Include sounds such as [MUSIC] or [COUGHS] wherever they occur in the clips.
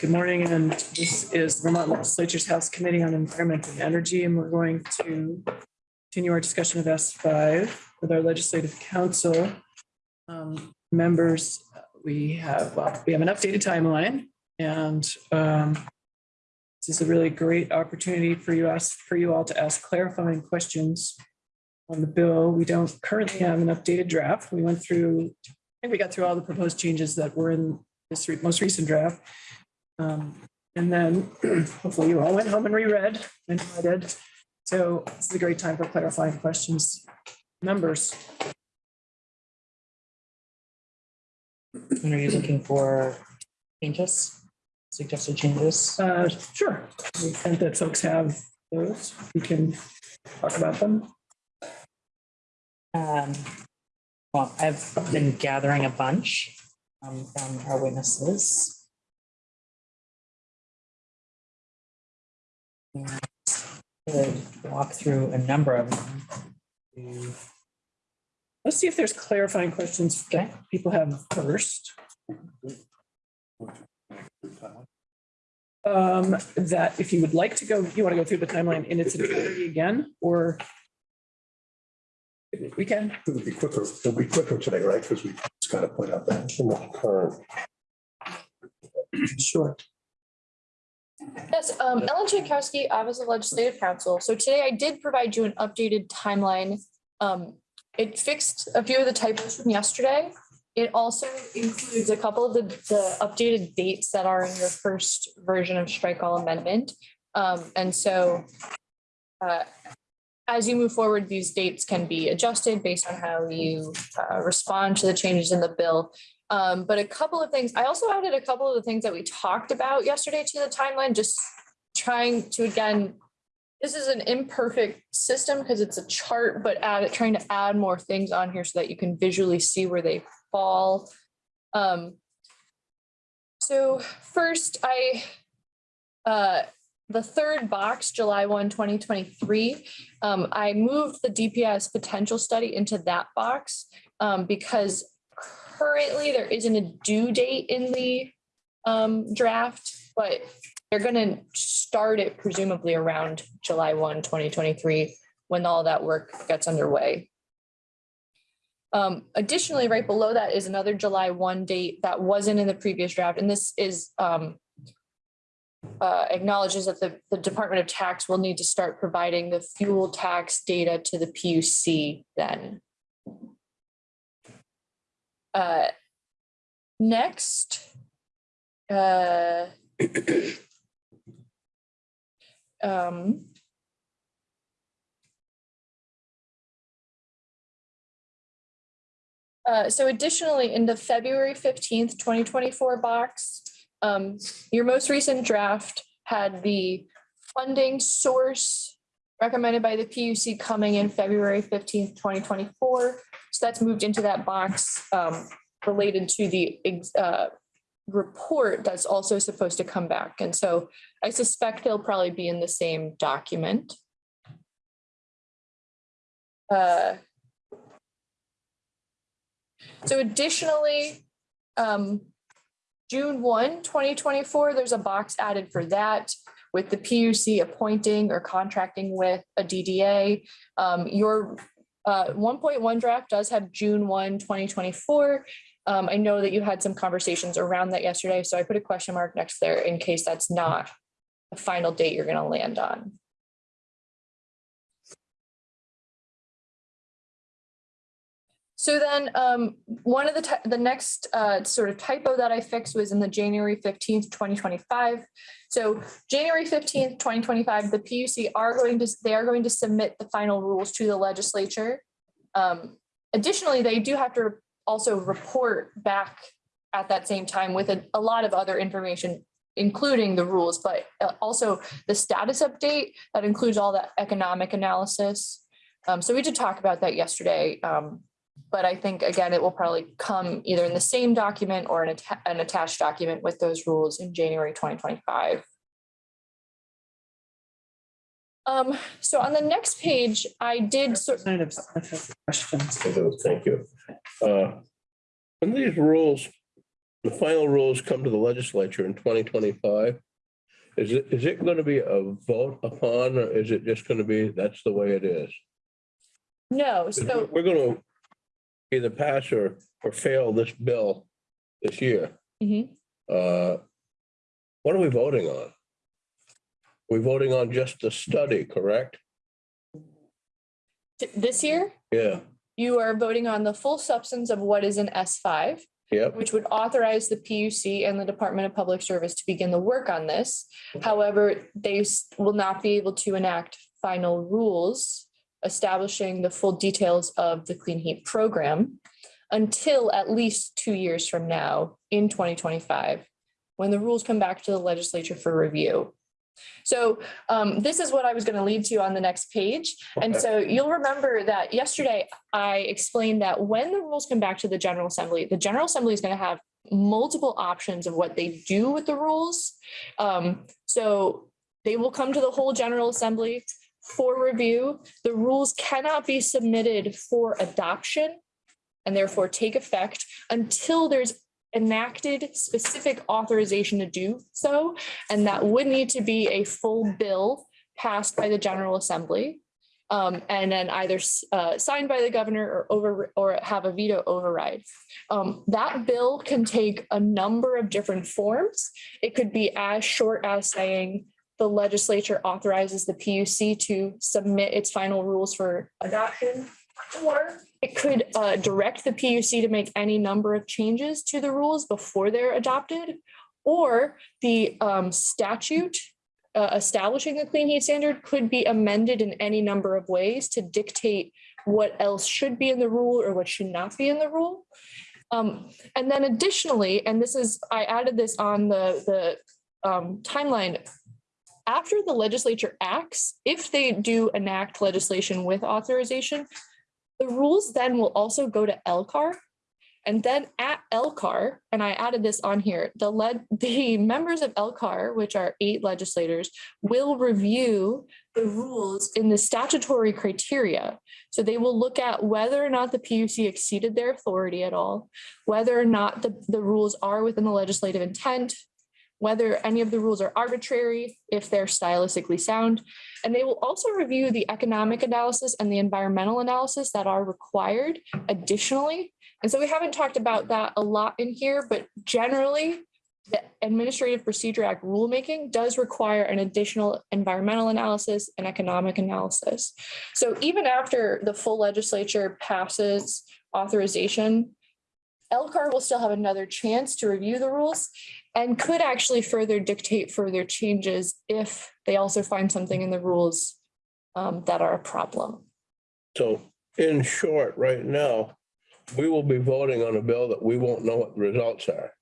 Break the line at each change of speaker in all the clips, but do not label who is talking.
Good morning, and this is the Vermont Legislature's House Committee on Environment and Energy, and we're going to continue our discussion of S five with our legislative counsel. Um, Members, we have, well, we have an updated timeline, and um, this is a really great opportunity for you, ask, for you all to ask clarifying questions on the bill. We don't currently have an updated draft. We went through, I think we got through all the proposed changes that were in this re- most recent draft. Um, And then [CLEARS THROAT] hopefully you all went home and reread, and I did. So this is a great time for clarifying questions. Members,
And are you looking for changes, suggested changes?
uh, sure, to the extent that folks have those, we can talk about them.
Um, Well, I've been gathering a bunch um, from our witnesses. And Could walk through a number of them.
Let's see if there's clarifying questions that people have first. Um, that if you would like to go, you want to go through the timeline in its entirety again, or we can,
It'll be quicker, it'll be quicker today, right? Because we just got to point out that current.
sure.
Yes, um, Ellen Czajkowski, Office of Legislative Counsel. So today I did provide you an updated timeline. Um, it fixed a few of the typos from yesterday. It also includes a couple of the, the updated dates that are in your first version of strike all amendment. Um, and so uh, as you move forward, these dates can be adjusted based on how you uh, respond to the changes in the bill. Um, but a couple of things, I also added a couple of the things that we talked about yesterday to the timeline, just trying to, again, this is an imperfect system because it's a chart, but add, trying to add more things on here so that you can visually see where they fall. Um, so first, I, uh, the third box, July 1, 2023, um, I moved the DPS potential study into that box um, because currently there isn't a due date in the um, draft, but they're gonna start it presumably around July 1, 2023, when all that work gets underway. Um, additionally, right below that is another July 1 date that wasn't in the previous draft, and this is um, uh, acknowledges that the, the Department of Tax will need to start providing the fuel tax data to the PUC then. Uh, Next. uh, [COUGHS] um, uh, So additionally, in the February fifteenth, twenty twenty-four box, um, your most recent draft had the funding source recommended by the PUC coming in February fifteenth, twenty twenty-four. So that's moved into that box um, related to the uh, report that's also supposed to come back. And so I suspect they'll probably be in the same document. Uh, So additionally, um, June 1, 2024, there's a box added for that with the PUC appointing or contracting with a DDA. Um, Your uh, 1.1 draft does have June 1, 2024. Um, I know that you had some conversations around that yesterday, so I put a question mark next there in case that's not the final date you're gonna land on. So then, um, one of the, the next, uh, sort of typo that I fixed was in the January fifteenth, twenty twenty-five. So January fifteenth, twenty twenty-five, the PUC are going to, they are going to submit the final rules to the legislature. Um, additionally, they do have to also report back at that same time with a, a lot of other information, including the rules, but uh, also the status update that includes all the economic analysis. Um, so we did talk about that yesterday. Um, but I think, again, it will probably come either in the same document or an atta- an attached document with those rules in January 2025. Um, so on the next page, I did sort,
of Smith has a.
Thank you. Uh, When these rules the final rules come to the legislature in twenty twenty-five. Is it, is it gonna be a vote upon, or is it just gonna be, that's the way it is?
No, so
We're gonna either pass or, or fail this bill this year.
Mhm.
Uh, What are we voting on? We're voting on just the study, correct?
this year,
Yeah,
you are voting on the full substance of what is in S five.
yep,
which would authorize the PUC and the Department of Public Service to begin the work on this. However, they s- will not be able to enact final rules establishing the full details of the Clean Heat Program until at least two years from now in twenty twenty-five, when the rules come back to the legislature for review. So um, this is what I was going to lead to on the next page. And so you'll remember that yesterday I explained that when the rules come back to the General Assembly, the General Assembly is going to have multiple options of what they do with the rules. Um, so they will come to the whole General Assembly for review. The rules cannot be submitted for adoption and therefore take effect until there's enacted specific authorization to do so. And that would need to be a full bill passed by the General Assembly. Um, and then either uh, signed by the governor or over, or have a veto override. Um, that bill can take a number of different forms. It could be as short as saying the legislature authorizes the PUC to submit its final rules for adoption. Or it could uh, direct the PUC to make any number of changes to the rules before they're adopted. Or the um, statute uh, establishing the clean heat standard could be amended in any number of ways to dictate what else should be in the rule or what should not be in the rule. Um, and then additionally, and this is, I added this on the, the um, timeline. After the legislature acts, if they do enact legislation with authorization, the rules then will also go to LCAR. And then at LCAR, and I added this on here, the led, [LAUGHS] the members of LCAR, which are eight legislators, will review the rules in the statutory criteria. So they will look at whether or not the PUC exceeded their authority at all, whether or not the, the rules are within the legislative intent, whether any of the rules are arbitrary, if they're stylistically sound. And they will also review the economic analysis and the environmental analysis that are required additionally. And so we haven't talked about that a lot in here, but generally, the Administrative Procedure Act rulemaking does require an additional environmental analysis and economic analysis. So even after the full legislature passes authorization, LCAR will still have another chance to review the rules and could actually further dictate further changes if they also find something in the rules um, that are a problem.
so in short, right now, we will be voting on a bill that we won't know what the results are.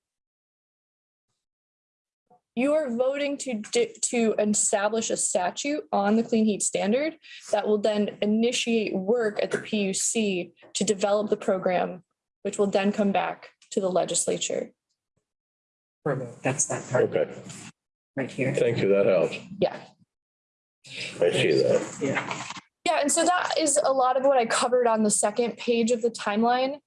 You are voting to, to establish a statute on the clean heat standard that will then initiate work at the PUC to develop the program, which will then come back to the legislature.
For a. That's that part
Okay,
right here.
thank you, that helps.
Yeah.
I see that.
Yeah.
Yeah, and so that is a lot of what I covered on the second page of the timeline.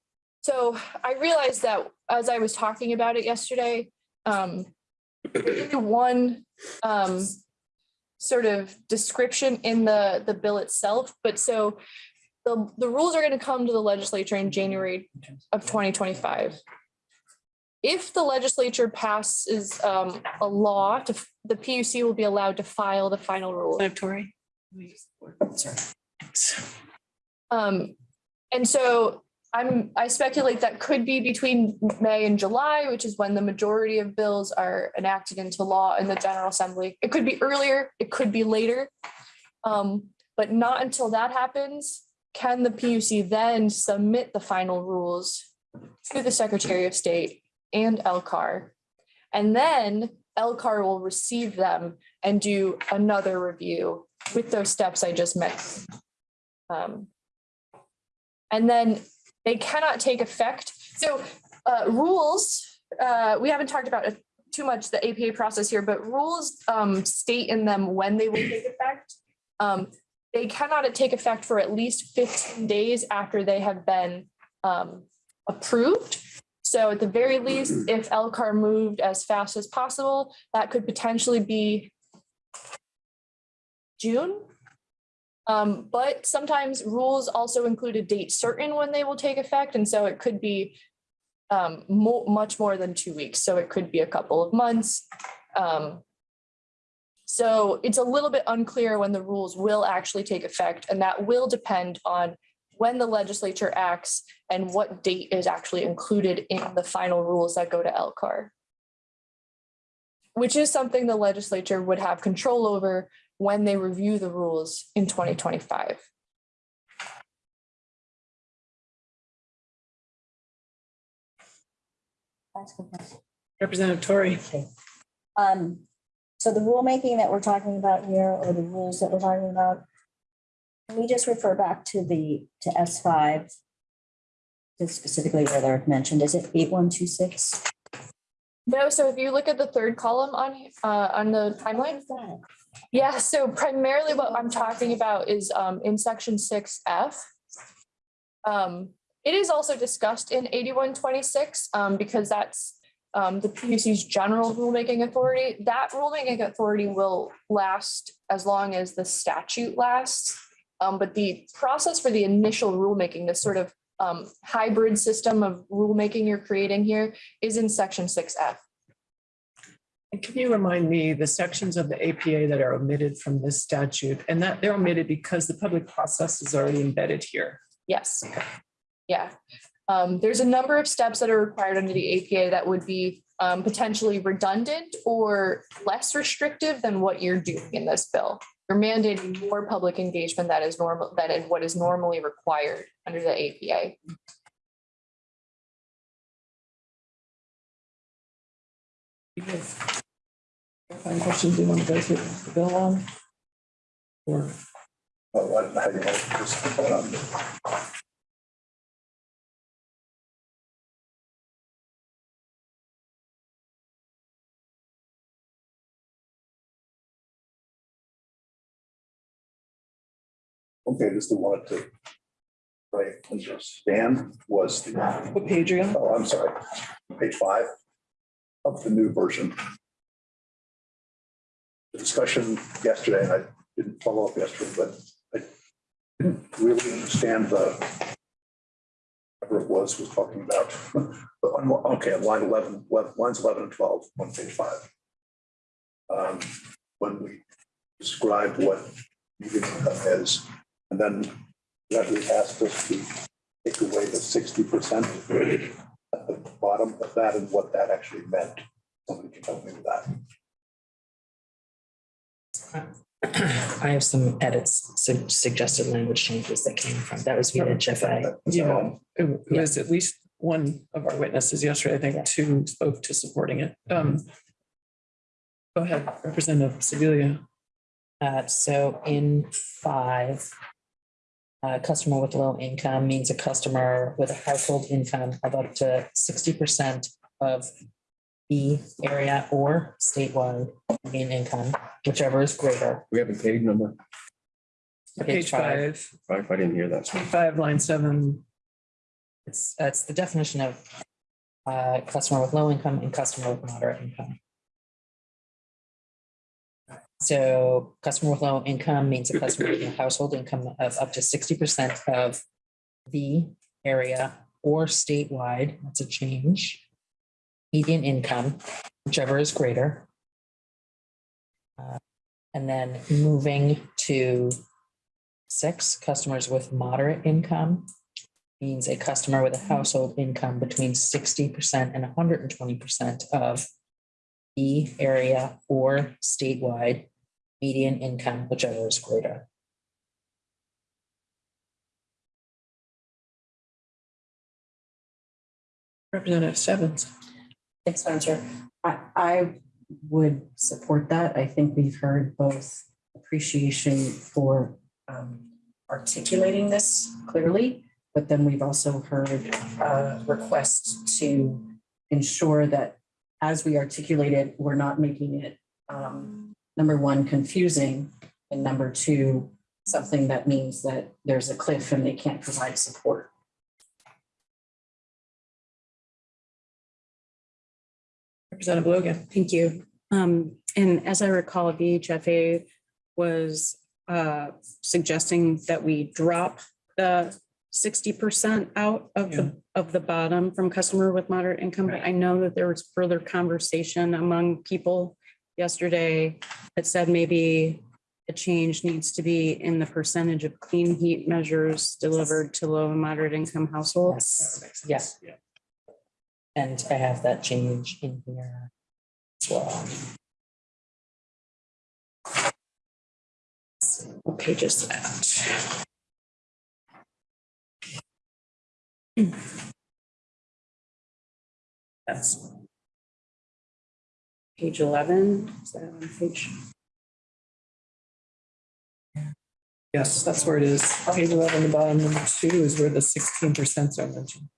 So I realized that as I was talking about it yesterday, um, there's only one um, sort of description in the, the bill itself, but so the, the rules are going to come to the legislature in January of 2025. If the legislature passes um, a law to, the PUC will be allowed to file the final rule.
Sorry.
Um, and so I'm, I speculate that could be between May and July, which is when the majority of bills are enacted into law in the General Assembly. It could be earlier, it could be later. Um, but not until that happens, can the PUC then submit the final rules to the Secretary of State and LCAR. And then LCAR will receive them and do another review with those steps I just mentioned. Um, and then they cannot take effect. So uh, rules, uh, we haven't talked about too much the APA process here, but rules um, state in them when they will take effect. Um, they cannot take effect for at least 15 days after they have been um, approved. So at the very least, if LCAR moved as fast as possible, that could potentially be June. Um, but sometimes rules also include a date certain when they will take effect, and so it could be um, mo- much more than two weeks, so it could be a couple of months. Um, so it's a little bit unclear when the rules will actually take effect, and that will depend on when the legislature acts and what date is actually included in the final rules that go to LCAR. Which is something the legislature would have control over when they review the rules in twenty twenty-five.
That's a good.
Representative Tori.
Um, so the rulemaking that we're talking about here, or the rules that we're talking about, can we just refer back to the, to S five? Specifically where they're mentioned, is it eight one two six?
No, so if you look at the third column on, uh, on the timeline, Yeah, so primarily what I'm talking about is um in section six F. Um, it is also discussed in eighty-one twenty-six, um, because that's um the PUC's general rulemaking authority. That rulemaking authority will last as long as the statute lasts. Um, but the process for the initial rulemaking, this sort of um hybrid system of rulemaking you're creating here is in section six F.
And can you remind me the sections of the APA that are omitted from this statute and that they're omitted because the public process is already embedded here?
Yes. Yeah. Um, there's a number of steps that are required under the APA that would be um, potentially redundant or less restrictive than what you're doing in this bill. You're mandating more public engagement that is normal, than in what is normally required under the APA.
You have Clarifying questions you want to go through the bill on? Or,
Oh, I don't know how you want to just, um, Okay, just the one to, right, understand was the,
what page are you on?
oh, I'm sorry, page five of the new version. The discussion yesterday, and I didn't follow up yesterday, but I didn't really understand the whatever it was, was talking about. But [LAUGHS] on, okay, line 11, 11 lines 11 and 12 on page five. Um, When we described what is, and then that we asked us to take away the 60% at the bottom of that and what that actually meant. Somebody can help me with that.
I have some edits, su- suggested language changes that came from, that was via HFA.
Yeah, it it was at least one of our witnesses yesterday, I think, two spoke to supporting it. Um. Go ahead, Representative Sibilia.
Uh, so in five, a customer with low income means a customer with a household income of up to sixty percent of the area or statewide median income, whichever is greater.
We have a page number.
Page
Page
five.
five,
Five, I didn't hear that.
five, line seven.
It's, that's the definition of uh, customer with low income and customer with moderate income. So customer with low income means a customer with a household income of up to sixty percent of the area or statewide, that's a change. Median income, whichever is greater. Uh, And then moving to six, customers with moderate income means a customer with a household income between sixty percent and hundred and twenty percent of the area or statewide median income, whichever is greater.
Representative Stebbins.
Thanks, Spencer. I, I would support that. I think we've heard both appreciation for um, articulating this clearly, but then we've also heard uh, requests to ensure that as we articulate it, we're not making it, um, number one, confusing, and number two, something that means that there's a cliff and they can't provide support.
Representative Logan.
Thank you. Um, and as I recall, VHFA was uh suggesting that we drop the sixty percent out of the, of the bottom from customer with moderate income. But I know that there was further conversation among people yesterday that said maybe a change needs to be in the percentage of clean heat measures delivered to low and moderate income households.
Yes, yes. And I have that change in here as well.
What page is that?
That's page eleven. Is that on page?
Yes, that's where it is. Page eleven, the bottom number two is where the sixteen percent are mentioned.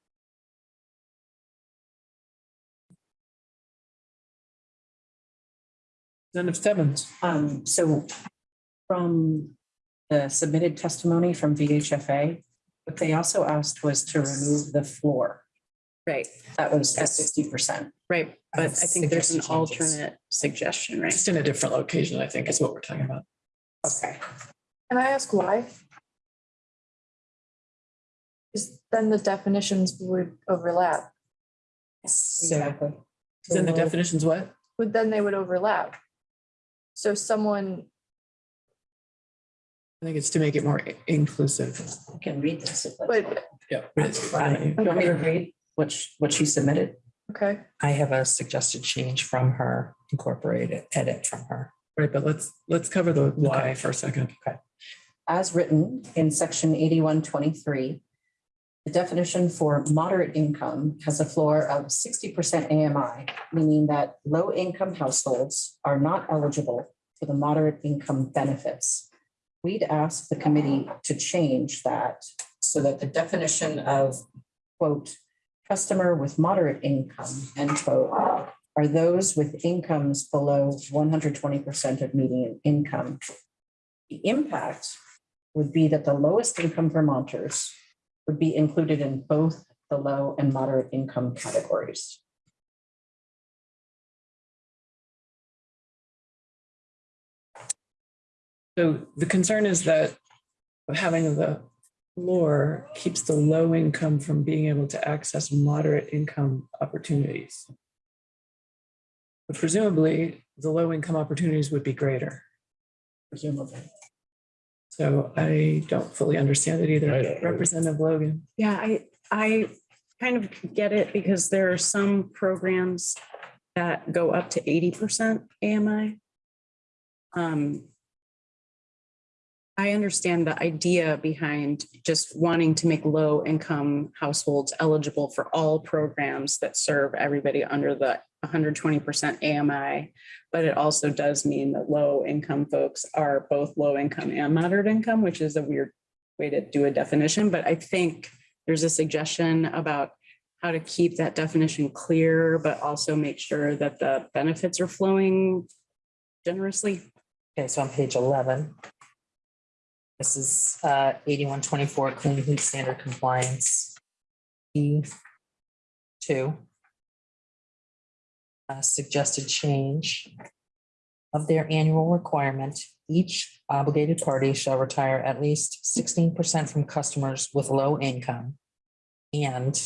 Representative Stebbins.
Um, so from the submitted testimony from VHFA, what they also asked was to remove the floor.
Right,
That was at sixty percent.
right. But I think there's an
Suggested changes.
alternate suggestion, right?
Just in a different location, I think is what we're talking about.
Okay.
Can I ask why? Because then the definitions would overlap,
So
Exactly.
Then the definitions what?
but then they would overlap. So someone,
I think it's to make it more i- inclusive.
I can read this. if that's
but,
fine.
Yeah.
You want me to read what, she- what she submitted?
Okay,
I have a suggested change from her, incorporated edit from her.
Right, but let's, let's cover the why for a second. Okay.
As written in section eighty-one twenty-three, the definition for moderate income has a floor of sixty percent AMI, meaning that low-income households are not eligible for the moderate income benefits. We'd ask the committee to change that so that the definition of, quote, customer with moderate income, end quote, are those with incomes below one hundred twenty percent of median income. The impact would be that the lowest income Vermonters would be included in both the low and moderate income categories.
So the concern is that having the floor keeps the low income from being able to access moderate income opportunities. But presumably, the low income opportunities would be greater.
Presumably.
So I don't fully understand it either.
don't either.
Representative Logan.
Yeah, I, I kind of get it because there are some programs that go up to eighty percent AMI. Um, I understand the idea behind just wanting to make low income households eligible for all programs that serve everybody under the hundred twenty percent AMI. But it also does mean that low income folks are both low income and moderate income, which is a weird way to do a definition, but I think there's a suggestion about how to keep that definition clear, but also make sure that the benefits are flowing generously.
Okay, so on page eleven. This is uh eighty-one twenty-four clean heat standard compliance. E two. Uh, suggested change of their annual requirement. Each obligated party shall retire at least sixteen percent from customers with low income. And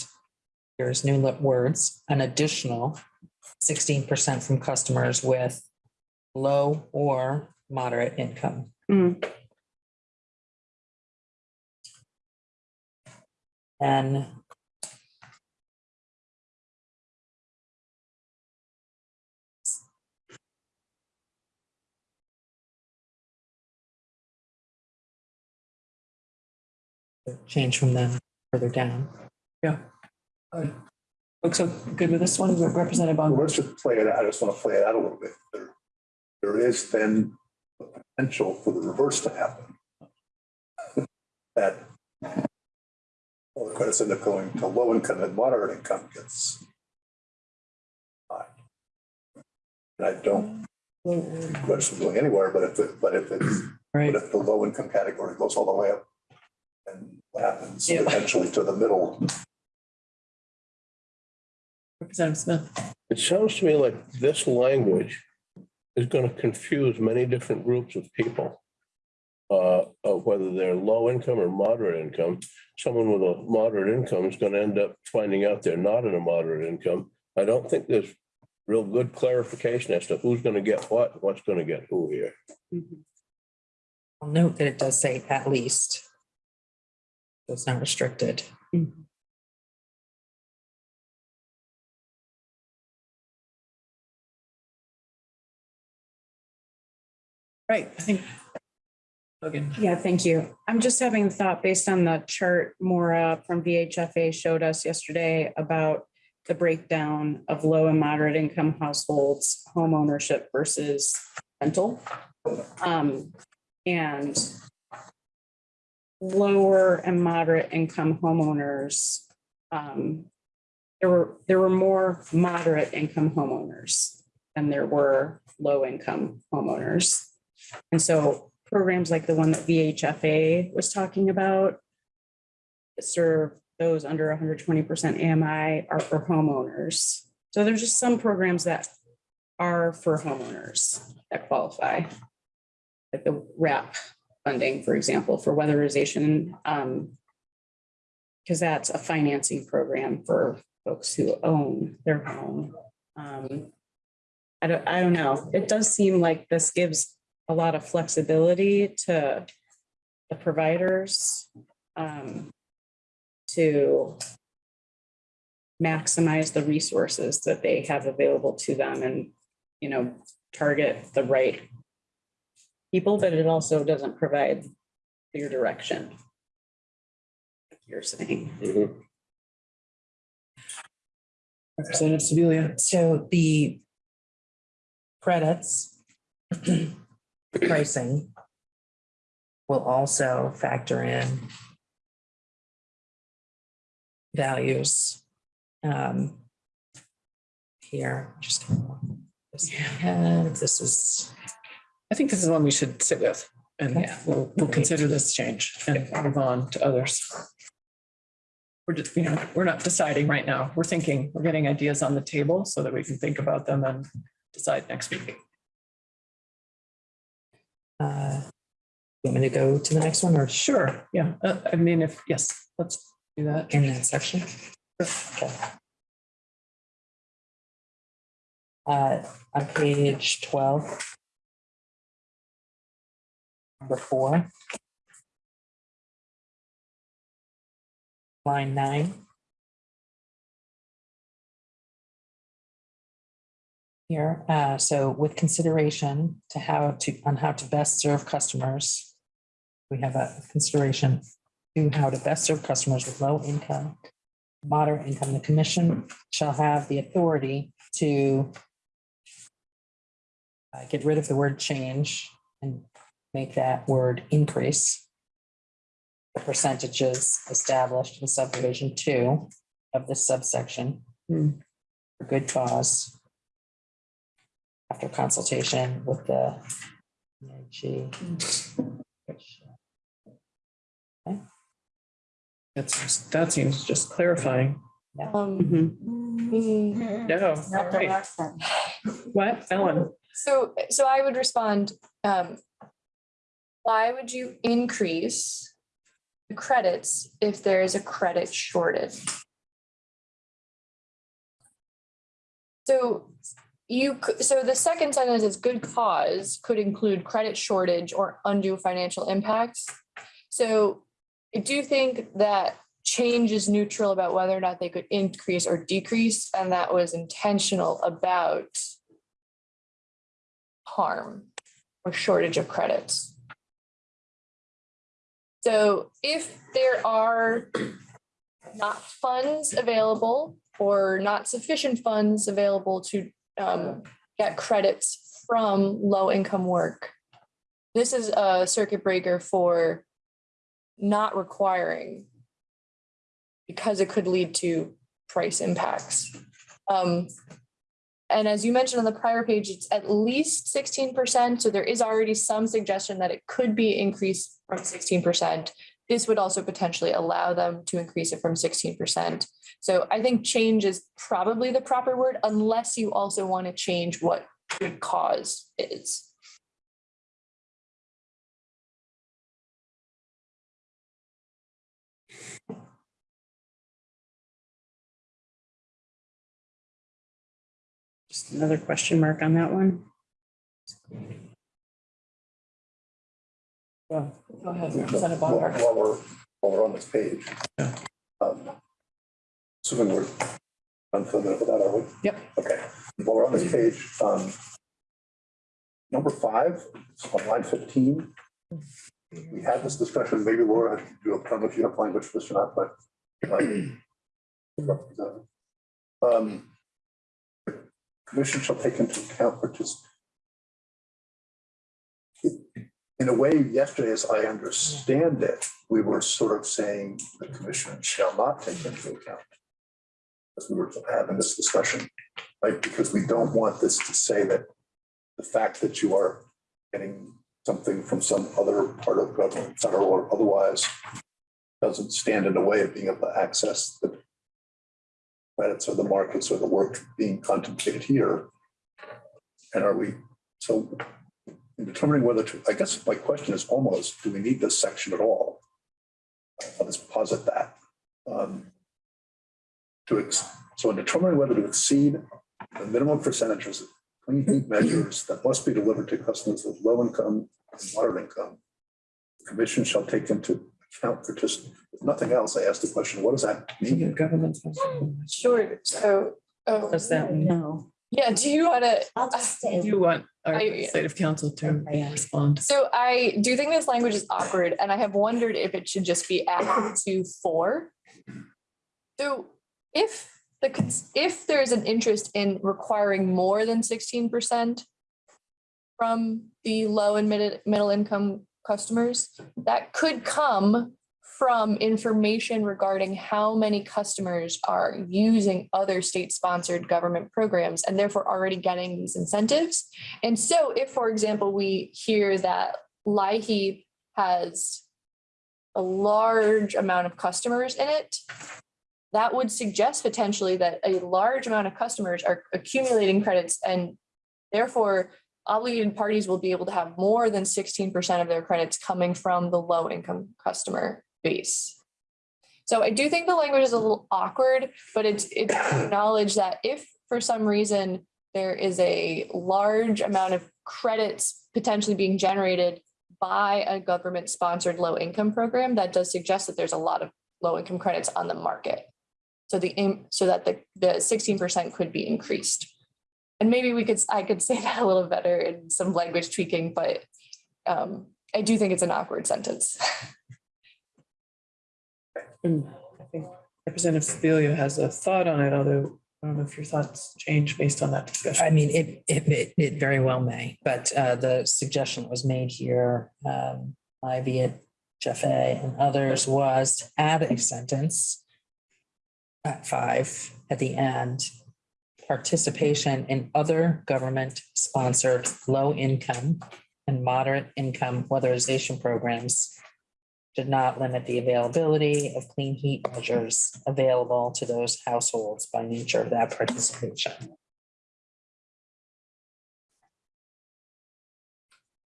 here's new words, an additional sixteen percent from customers with low or moderate income.
Mm,
And change from them further down. Yeah.
Looks so good with this one, Representative
Well, let's just play it out. I just want to play it out a little bit. There, there is then the potential for the reverse to happen. [LAUGHS] That all the credits end up going to low income and moderate income gets high. And I don't, question going anywhere, but if it, but if it's,
Right.
but if the low income category goes all the way up, and what happens
Yeah.
potentially to the middle?
Representative Smith.
It sounds to me like this language is gonna confuse many different groups of people. Uh, of whether they're low income or moderate income. Someone with a moderate income is gonna end up finding out they're not in a moderate income. I don't think there's real good clarification as to who's gonna get what, what's gonna get who here.
Mhm.
I'll note that it does say at least. So It's not restricted.
Right, I think. Logan.
Yeah, thank you. I'm just having a thought based on the chart Maura from VHFA showed us yesterday about the breakdown of low and moderate income households, home ownership versus rental. Um, and lower and moderate income homeowners, um, there were, there were more moderate income homeowners than there were low income homeowners. And so programs like the one that VHFA was talking about serve those under hundred twenty percent AMI are for homeowners. So there's just some programs that are for homeowners that qualify. Like the RAP funding, for example, for weatherization. um, Because that's a financing program for folks who own their home. Um, I don't, I don't know. It does seem like this gives a lot of flexibility to the providers um, to maximize the resources that they have available to them and, you know, target the right people, but it also doesn't provide clear direction. like You're saying.
Mhm.
Representative Sibilia.
So the credits [CLEARS THROAT] pricing will also factor in values. um, Here, just. this ahead. This is,
I think this is one we should sit with and
Okay.
we'll, we'll consider this change and move on to others. We're just, you know, we're not deciding right now. We're thinking, we're getting ideas on the table so that we can think about them and decide next week.
Uh, you want me to go to the next one or
Sure, yeah. Uh, I mean, if, yes, let's do that.
in that section? Okay. Uh, on page twelve. Number four. Line nine. Here, uh, so with consideration to how to, on how to best serve customers. We have a consideration to how to best serve customers with low income moderate income, the commission shall have the authority to uh, get rid of the word change and make that word increase. The percentages established in subdivision two of this subsection.
Hmm.
For good cause. After consultation with the. EIG, which,
That's, that seems just clarifying.
Um,
Mhm.
mm,
No,
Not the
right.
last.
What, Ellen?
So, so I would respond, um. Why would you increase the credits if there is a credit shortage? So you, so the second sentence is good cause could include credit shortage or undue financial impacts. So I do think that change is neutral about whether or not they could increase or decrease, and that was intentional about harm or shortage of credits. So if there are not funds available or not sufficient funds available to um, get credits from low income work, this is a circuit breaker for not requiring because it could lead to price impacts. Um, and as you mentioned on the prior page, it's at least sixteen percent, so there is already some suggestion that it could be increased from sixteen percent. This would also potentially allow them to increase it from sixteen percent. So I think change is probably the proper word unless you also want to change what good cause is.
Just another question mark on that one.
Well, Go ahead,
While
Representative
while
Bongartz.
we're, while we're on this page.
Yeah.
um, Assuming we're unfamiliar with that, are we?
Yep.
Okay, while we're on this page, um, number five, on line fifteen, we had this discussion, maybe Laura, you don't know if you have language for this or not, but like, [CLEARS THROAT] um, Commission shall take into account participants. In a way, yesterday, as I understand it, we were sort of saying the commission shall not take into account. As we were having this discussion, right? Because we don't want this to say that the fact that you are getting something from some other part of government, federal or otherwise, doesn't stand in the way of being able to access the credits or the markets or the work being contemplated here. And are we, so in determining whether to, I guess my question is almost, do we need this section at all? I'll just posit that. Um, To, ex- so in determining whether to exceed the minimum percentages of clean heat measures that must be delivered to customers with low income and moderate income, the commission shall take into account participants. If nothing else, I asked the question, what does that mean?
Government.
Sure, so, oh,
Does that mean?
No,
yeah, do you want to?
I'll just say.
You want our
I-
legislative counsel to
Okay.
respond?
So I do think this language is awkward and I have wondered if it should just be added to four. So if the, if there's an interest in requiring more than sixteen percent from the low and mid, middle income customers, that could come from information regarding how many customers are using other state-sponsored government programs and therefore already getting these incentives. And so if, for example, we hear that LIHEAP has a large amount of customers in it, that would suggest potentially that a large amount of customers are accumulating credits and therefore obligated parties will be able to have more than sixteen percent of their credits coming from the low income customer base. So I do think the language is a little awkward, but it's, it's [COUGHS] acknowledged that if for some reason there is a large amount of credits potentially being generated by a government sponsored low income program, that does suggest that there's a lot of low income credits on the market. So the, so that the, the sixteen percent could be increased. And maybe we could, I could [LAUGHS] say that a little better in some language tweaking, but um, I do think it's an awkward sentence. [LAUGHS]
And I think Representative Sibilia has a thought on it, although I don't know if your thoughts change based on that discussion.
I mean, it, it, it- it very well may, but uh, the suggestion that was made here, um, Ivy at Jeff A and others was to add a sentence at five at the end, participation in other government sponsored low income and moderate income weatherization programs should not limit the availability of clean heat measures available to those households by nature of that participation.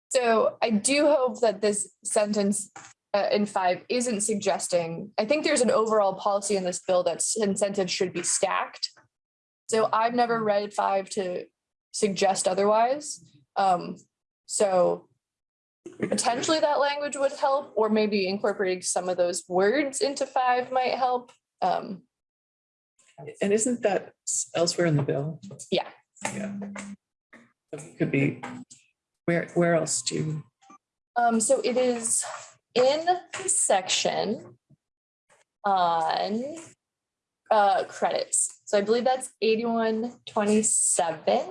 So I do hope that this sentence uh, in five isn't suggesting, I think there's an overall policy in this bill that incentives should be stacked. So I've never read five to suggest otherwise. Um, so potentially that language would help, or maybe incorporating some of those words into five might help. Um,
And isn't that elsewhere in the bill?
Yeah.
Yeah. It Could be, where, where else do you?
Um, so it is in the section on uh, credits. So I believe that's eighty-one twenty-seven.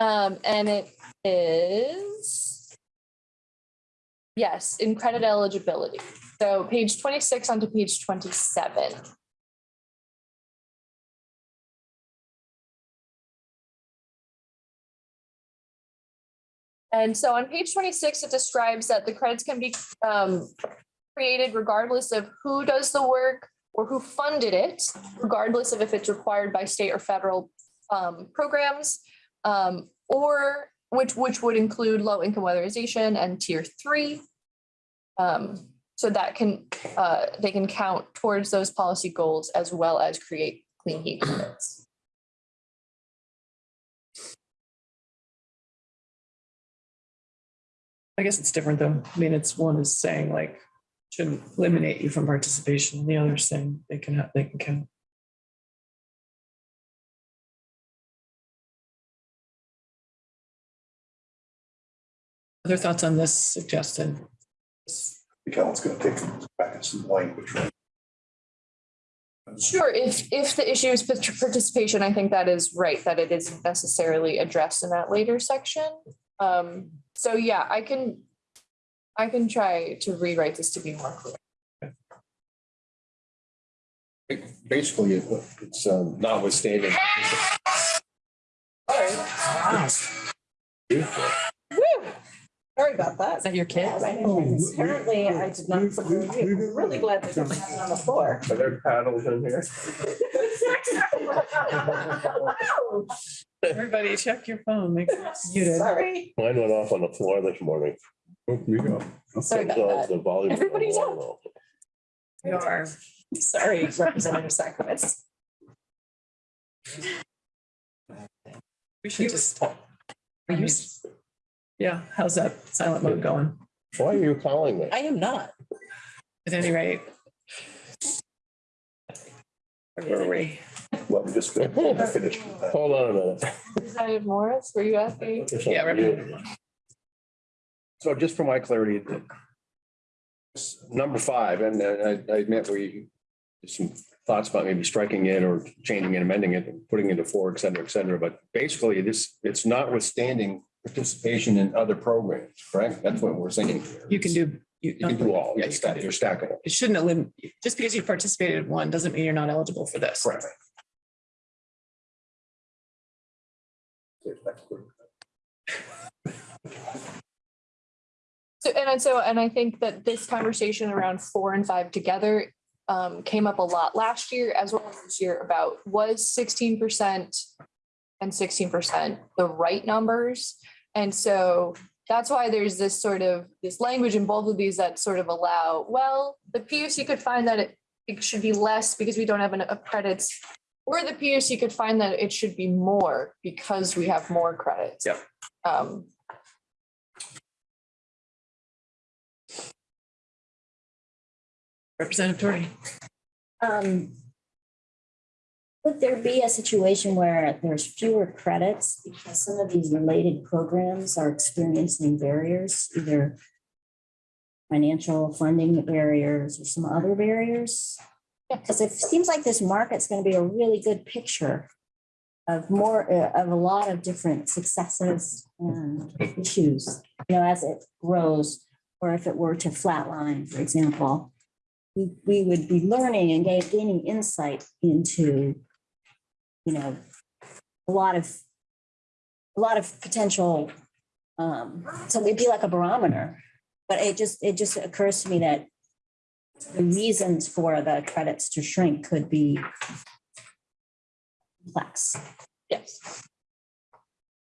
Um, and it is yes, in credit eligibility. So page twenty-six onto page twenty-seven. And so on page twenty-six, it describes that the credits can be um, created regardless of who does the work or who funded it, regardless of if it's required by state or federal um, programs. Um, or which, which would include low income weatherization and tier three. Um, so that can, uh, they can count towards those policy goals as well as create clean heat credits.
I guess it's different though. I mean, it's one is saying like, shouldn't eliminate you from participation. The other saying they can have, they can count. Other thoughts on this suggested?
The accountant's gonna take back in some language. right?
Sure, if, if the issue is participation, I think that is right, that it isn't necessarily addressed in that later section. Um, so yeah, I can, I can try to rewrite this to be more clear.
Basically, it- it's um, notwithstanding.
Sorry about that.
Is that your kid?
Apparently, I did not. put the review. I'm Really glad that it's not on the floor.
Are there paddles in here?
Everybody check your phone, make sure it's muted.
Sorry.
Mine went off on the floor this morning.
Oh, You go.
Sorry
So
about
the
that.
volume.
Everybody's up.
We are.
Sorry, Representative Sacraments.
We should just. Yeah, how's that silent mode going?
Why are you calling me?
I am not.
At any rate. Where were we?
Let me just finish. finish.
Hold on a minute.
Representative Morris, were you asking?
Yeah,
on
Representative.
So just for my clarity, number five, and uh, I I admit we, some thoughts about maybe striking it or changing it, amending it, and putting it to four, et cetera, et cetera. But basically, this, it's notwithstanding participation in other programs, correct? That's what we're saying. here.
You can do.
You can do all,
Yeah,
it's
you can
stack-
do-
you're stackable.
It shouldn't eliminate, just because you participated in one doesn't mean you're not eligible for this.
Correct.
So, and I- so, and I think that this conversation around four and five together um, came up a lot last year as well as this year about was sixteen percent and sixteen percent the right numbers? And so that's why there's this sort of, this language in both of these that sort of allow, well, the PUC could find that it, it should be less because we don't have enough credits. Or the PUC could find that it should be more because we have more credits.
Yep.
Um,
Representative Torrey.
Um, Would there be a situation where there's fewer credits because some of these related programs are experiencing barriers, either financial funding barriers or some other barriers? Because it seems like this market's going to be a really good picture of more, uh, of a lot of different successes and issues, you know, as it grows, or if it were to flatline, for example we, we would be learning and gaining insight into, you know, a lot of, a lot of potential, um, so it'd be like a barometer. But it just, it just occurs to me that the reasons for the credits to shrink could be complex.
yes.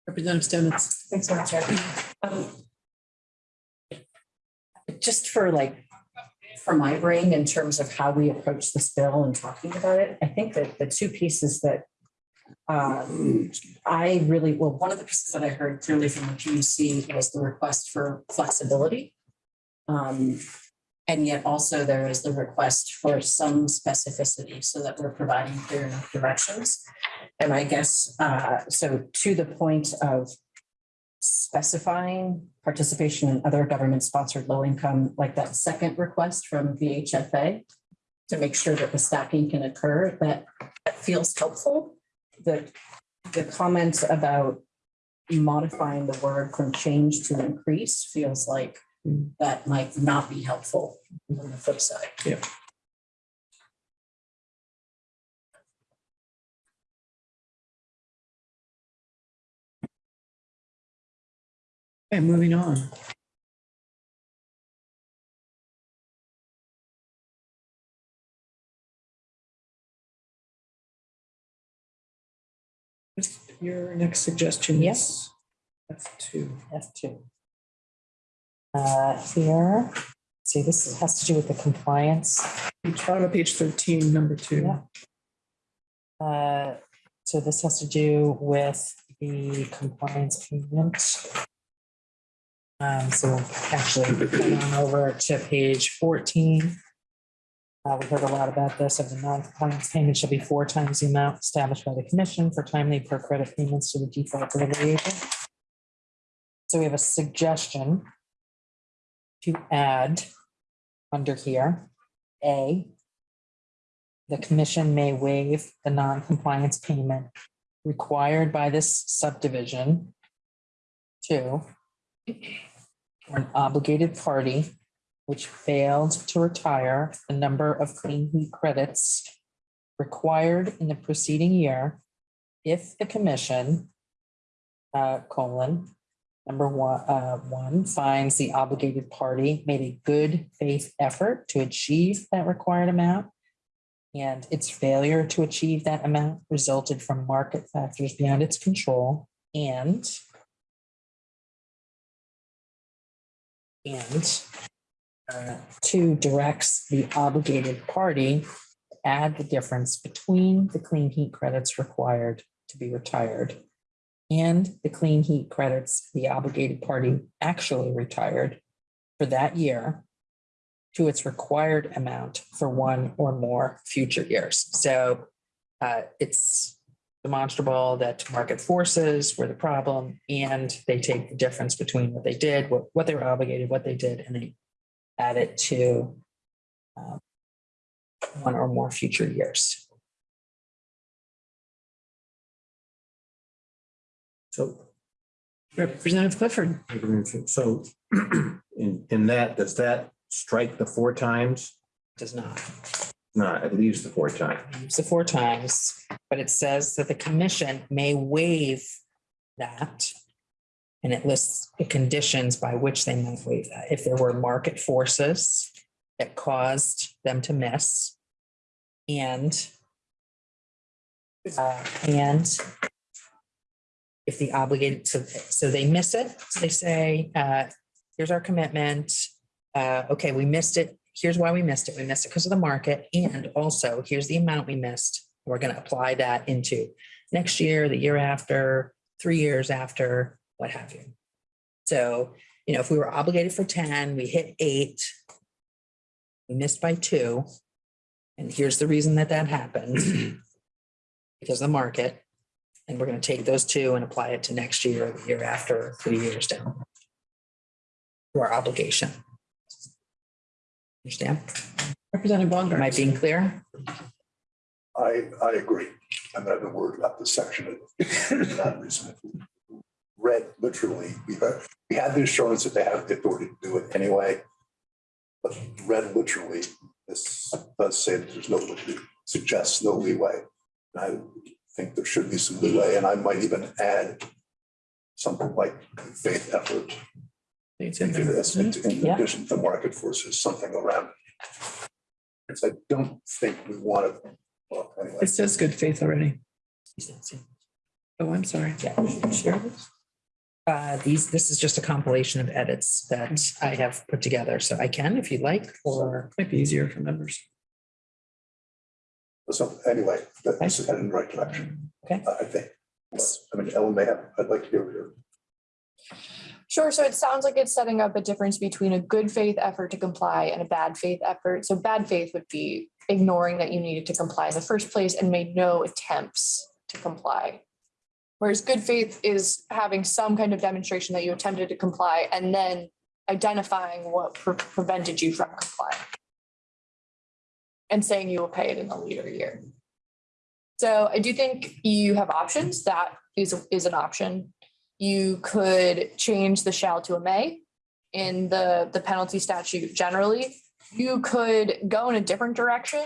Representative Stevens.
Thanks so much, Chair. Um, Just for like, for my brain in terms of how we approach this bill and talking about it, I think that the two pieces that um, I really, well, one of the pieces that I heard clearly from the PUC was the request for flexibility. Um, and yet also there is the request for some specificity so that we're providing clear enough directions. And I guess, uh, so to the point of specifying participation in other government-sponsored low-income, like that second request from VHFA to make sure that the stacking can occur, that that feels helpful. The, the comment about modifying the word from change to increase feels like hmm. that might not be helpful on the flip side. Yeah.
Okay, moving on. Your next suggestion is F two.
F two. Uh, here, see, this has to do with the compliance.
Bottom of page thirteen, number two.
Yeah. Uh, so this has to do with the compliance payment. Um, so actually, [LAUGHS] going on over to page fourteen. Uh, we heard a lot about this, of the non-compliance payment shall be four times the amount established by the commission for timely per credit payments to the default delivery agent. So we have a suggestion to add under here, A, the commission may waive the non-compliance payment required by this subdivision. For an obligated party which failed to retire the number of clean heat credits required in the preceding year if the commission uh, colon, number one, uh, one finds the obligated party made a good faith effort to achieve that required amount and its failure to achieve that amount resulted from market factors beyond its control and and two directs the obligated party to add the difference between the clean heat credits required to be retired and the clean heat credits the obligated party actually retired for that year to its required amount for one or more future years. So uh, it's demonstrable that market forces were the problem and they take the difference between what they did, what, what they were obligated, what they did, and they add it to um, one or more future years.
So,
Representative Clifford.
so [CLEARS THROAT] in, in that, does that strike the four times?
Does not.
No, it leaves the four times.
The four times, but it says that the commission may waive that. And it lists the conditions by which they might waive that. If there were market forces that caused them to miss. And uh, and if the obligated, so, so they miss it, so they say, uh, here's our commitment. Uh, okay, we missed it. Here's why we missed it. We missed it because of the market. And also here's the amount we missed. We're going to apply that into next year, the year after, three years after, what have you. So, you know, if we were obligated for ten, we hit eight. We missed by two. And here's the reason that that happened. [CLEARS THROAT] Because of the market. And we're going to take those two and apply it to next year, the year after, three years down. To our obligation. Understand?
Representative
Am I being clear?
I, I agree. I'm not gonna worry about the section. [LAUGHS] It's not reasonable. Read literally, [LAUGHS] we had, we had the assurance that they have the authority to do it anyway. But read literally, this does say that there's no, suggests no leeway. And I think there should be some leeway, and I might even add something like faith effort
It's in
into this,
isn't it?
in
Yeah.
addition to market forces, something around. it. Because I don't think we want to, well, anyway.
It says good faith already. Oh, I'm sorry.
Yeah, sure. Uh, these, this is just a compilation of edits that I have put together, so I can if you'd like, or
Might be easier for members.
So anyway, that this is headed in the right direction.
Okay.
I I think. I mean, Ellen may have, I'd like to hear her.
Sure, so it sounds like it's setting up a difference between a good faith effort to comply and a bad faith effort. So bad faith would be ignoring that you needed to comply in the first place and made no attempts to comply. Whereas good faith is having some kind of demonstration that you attempted to comply and then identifying what pre- prevented you from complying. And saying you will pay it in the later year. So I do think you have options. That is, is an option. You could change the shall to a may in the, the penalty statute generally. You could go in a different direction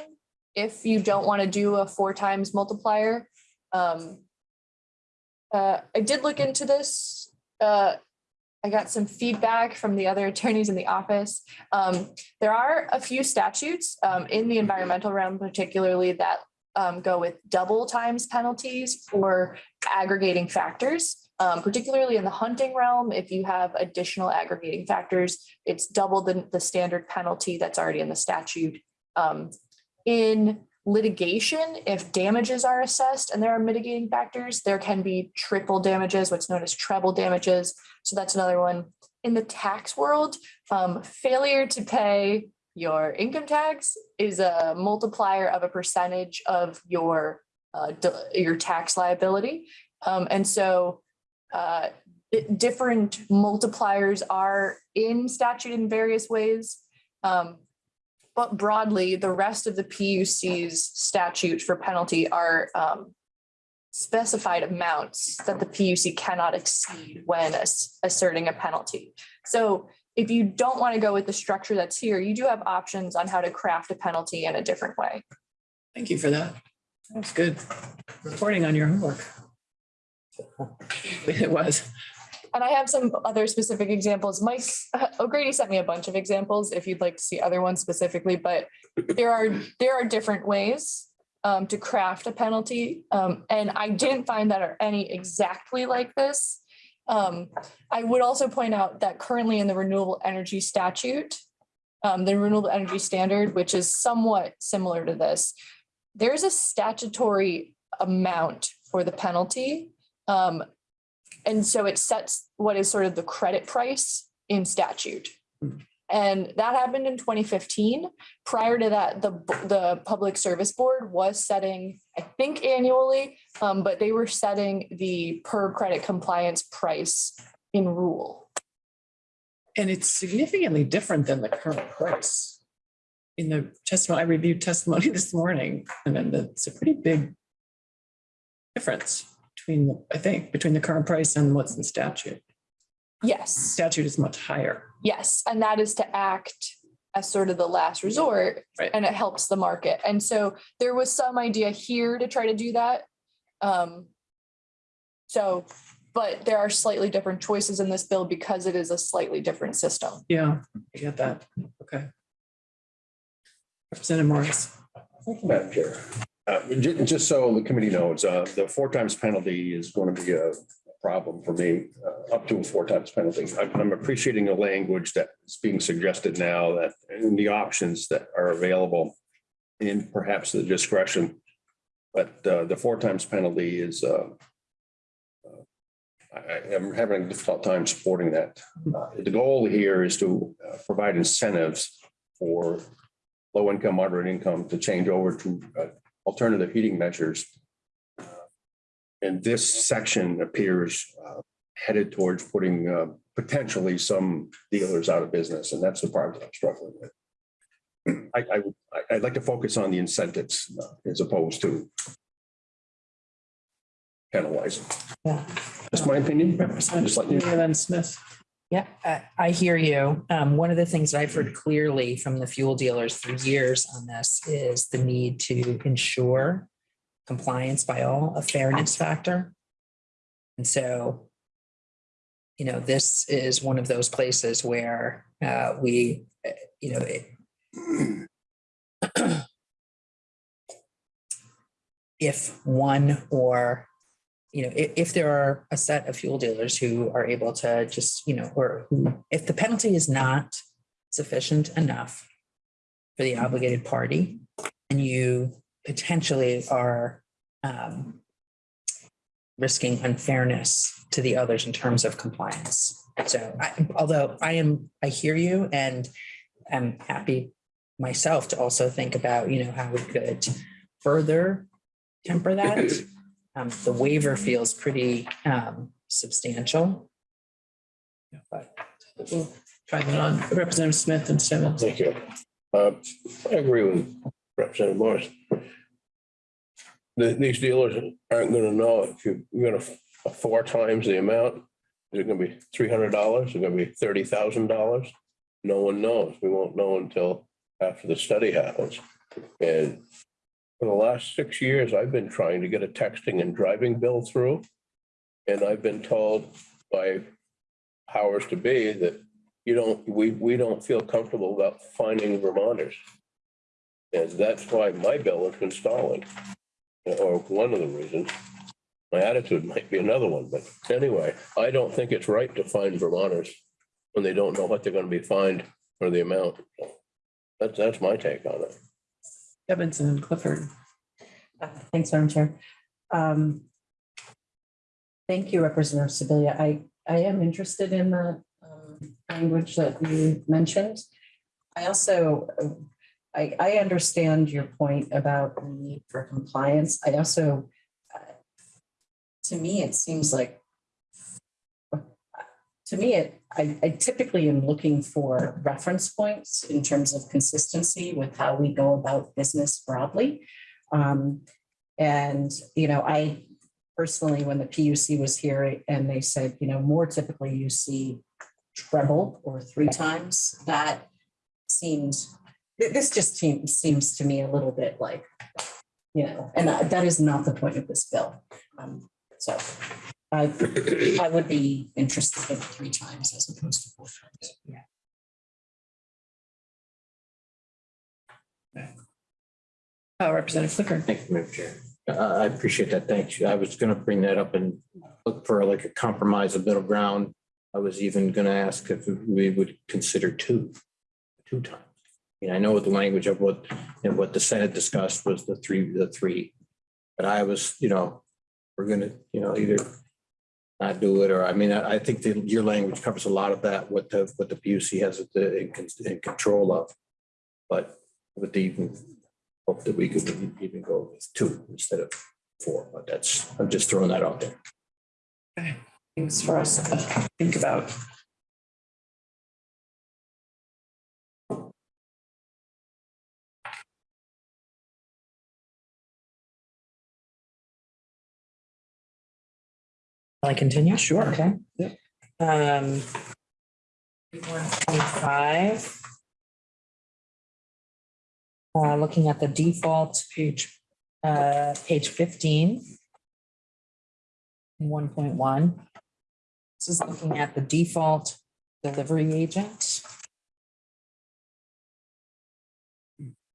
if you don't want to do a four times multiplier. Um, uh, I did look into this. Uh, I got some feedback from the other attorneys in the office. Um, there are a few statutes um, in the environmental realm particularly that um, go with double times penalties for aggregating factors. Um, particularly in the hunting realm, if you have additional aggregating factors, it's double the, the standard penalty that's already in the statute. Um, in litigation, if damages are assessed and there are mitigating factors, there can be triple damages, what's known as treble damages. So that's another one. In the tax world, um, failure to pay your income tax is a multiplier of a percentage of your uh, your tax liability. Um, and so uh, different multipliers are in statute in various ways. Um, but broadly, the rest of the PUC's statute for penalty are um, specified amounts that the PUC cannot exceed when ass- asserting a penalty. So if you don't want to go with the structure that's here, you do have options on how to craft a penalty in a different way.
Thank you for that. That's good. Reporting on your homework. [LAUGHS] It was.
And I have some other specific examples. Mike O'Grady sent me a bunch of examples if you'd like to see other ones specifically, but there are, there are different ways um, to craft a penalty. Um, and I didn't find that are any exactly like this. Um, I would also point out that currently in the renewable energy statute, um, the renewable energy standard, which is somewhat similar to this, there's a statutory amount for the penalty. Um, and so it sets what is sort of the credit price in statute. And that happened in twenty fifteen. Prior to that, the, the Public Service Board was setting, I think annually, um, but they were setting the per credit compliance price in rule.
And it's significantly different than the current price. In the testimony, I reviewed testimony [LAUGHS] this morning, and then it's a pretty big difference between, the I think, between the current price and what's in statute.
Yes,
Statute is much higher.
yes, and that is to act as sort of the last resort.
Right.
And it helps the market. And so there was some idea here to try to do that. Um. So, but there are slightly different choices in this bill because it is a slightly different system.
Yeah, I get that. Okay. Representative Morris.
Thank you, Madam Chair. Uh, ju- Just so the committee knows, uh, the four times penalty is going to be a problem for me, uh, up to a four times penalty. I'm I'm appreciating the language that's being suggested now that, and the options that are available and perhaps the discretion. But uh, the four times penalty is, uh, uh, I I am having a difficult time supporting that. Uh, The goal here is to uh, provide incentives for low income, moderate income to change over to uh, alternative heating measures. And this section appears uh, headed towards putting uh, potentially some dealers out of business, and that's the part that I'm struggling with. I, I, would- like to focus on the incentives uh, as opposed to penalizing.
Yeah.
That's my opinion. Just like you.
Representative Smith.
Yeah, I, I hear you. Um, one of the things that I've heard clearly from the fuel dealers for years on this is the need to ensure compliance by all, a fairness factor. And so, you know, this is one of those places where, uh, we, you know, it, [CLEARS THROAT] if one or you know, if, if there are a set of fuel dealers who are able to just, you know, or if the penalty is not sufficient enough for the obligated party, and you potentially are um, risking unfairness to the others in terms of compliance. So I, although I am, I hear you and I'm happy myself to also think about, you know, how we could further temper that. [LAUGHS] Um, the waiver feels pretty, um, substantial. But
We'll try that on. Representative Smith and Simmons.
Thank you. Uh, I agree with Representative Morris. The- These dealers aren't gonna know if you- you're gonna four times the amount. Is it gonna be three hundred dollars? Is it gonna be thirty thousand dollars? No one knows. We won't know until after the study happens. And for the last six years, I've been trying to get a texting and driving bill through. And I've been told by powers to be that you don't, we, we don't feel comfortable about finding Vermonters. And that's why my bill has been stalling, or one of the reasons. My attitude might be another one, but anyway, I don't think it's right to find Vermonters when they don't know what they're gonna be fined or the amount. That's, that's my take on it.
Evanson and Clifford.
Uh, Thanks, Madam Chair. Um, Thank you, Representative Sibilia. I, I am interested in the um, language that you mentioned. I also, I, I understand your point about the need for compliance. I also, uh, to me, it seems like, to me, it, I I typically am looking for reference points in terms of consistency with how we go about business broadly. Um, and, you know, I personally, when the PUC was here and they said, you know, more typically you see treble or three times, that seems, this just seems, seems to me a little bit like, you know, and that is not the point of this bill. Um, So I, I would be interested in three times as opposed to four times. Yeah.
Uh, Representative Clifford.
Thank you, Madam Chair. Uh, I appreciate that. Thanks. I was gonna bring that up and look for like a compromise, a middle ground. I was even gonna ask if we would consider two, two times. And I know what the language of what, and what the Senate discussed was the three, the three. But I was, you know, we're gonna, you know, either not do it, or, I mean, I, I think your language covers a lot of that, what the, what the PUC has the- in, in control of. But with the even hope that we could even go with two instead of four, but that's, I'm just throwing that out there.
Things for us to think about.
I continue?
Sure.
Okay.
Yep.
Um. One twenty-five. Uh, looking at the default page, uh, page fifteen. One point one. This is looking at the default delivery agent.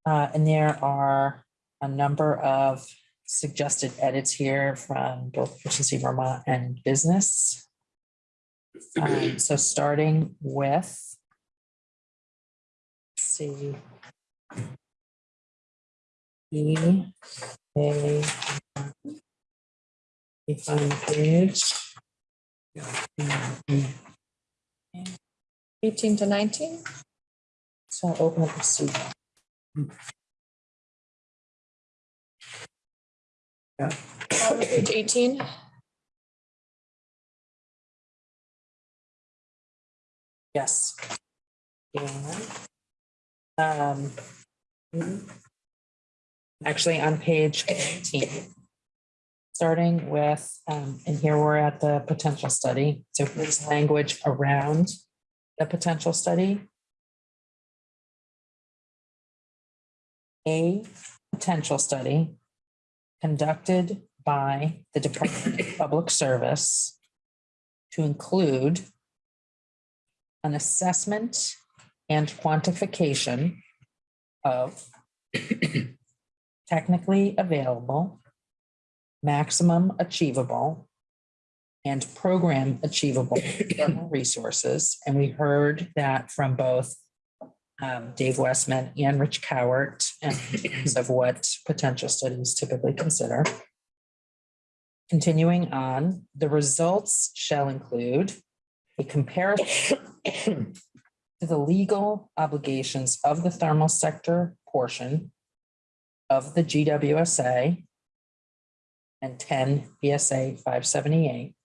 Uh, and there are a number of suggested edits here from both Efficiency Vermont and business. Um, so starting with. let's See. E, A. Find the page.
Eighteen to nineteen?
So I'll open up the seat.
Uh, Page eighteen?
Yes. And, Um. Actually, on page eighteen. Starting with, um, and here we're at the potential study, so here's language around the potential study. A potential study conducted by the Department of [LAUGHS] Public Service to include an assessment and quantification of technically available, maximum achievable, and program achievable resources. And we heard that from both um, Dave Westman and Rich Cowart and in terms of what potential studies typically consider. Continuing on, the results shall include a comparison to the legal obligations of the thermal sector portion of the GWSA and 10 VSA 578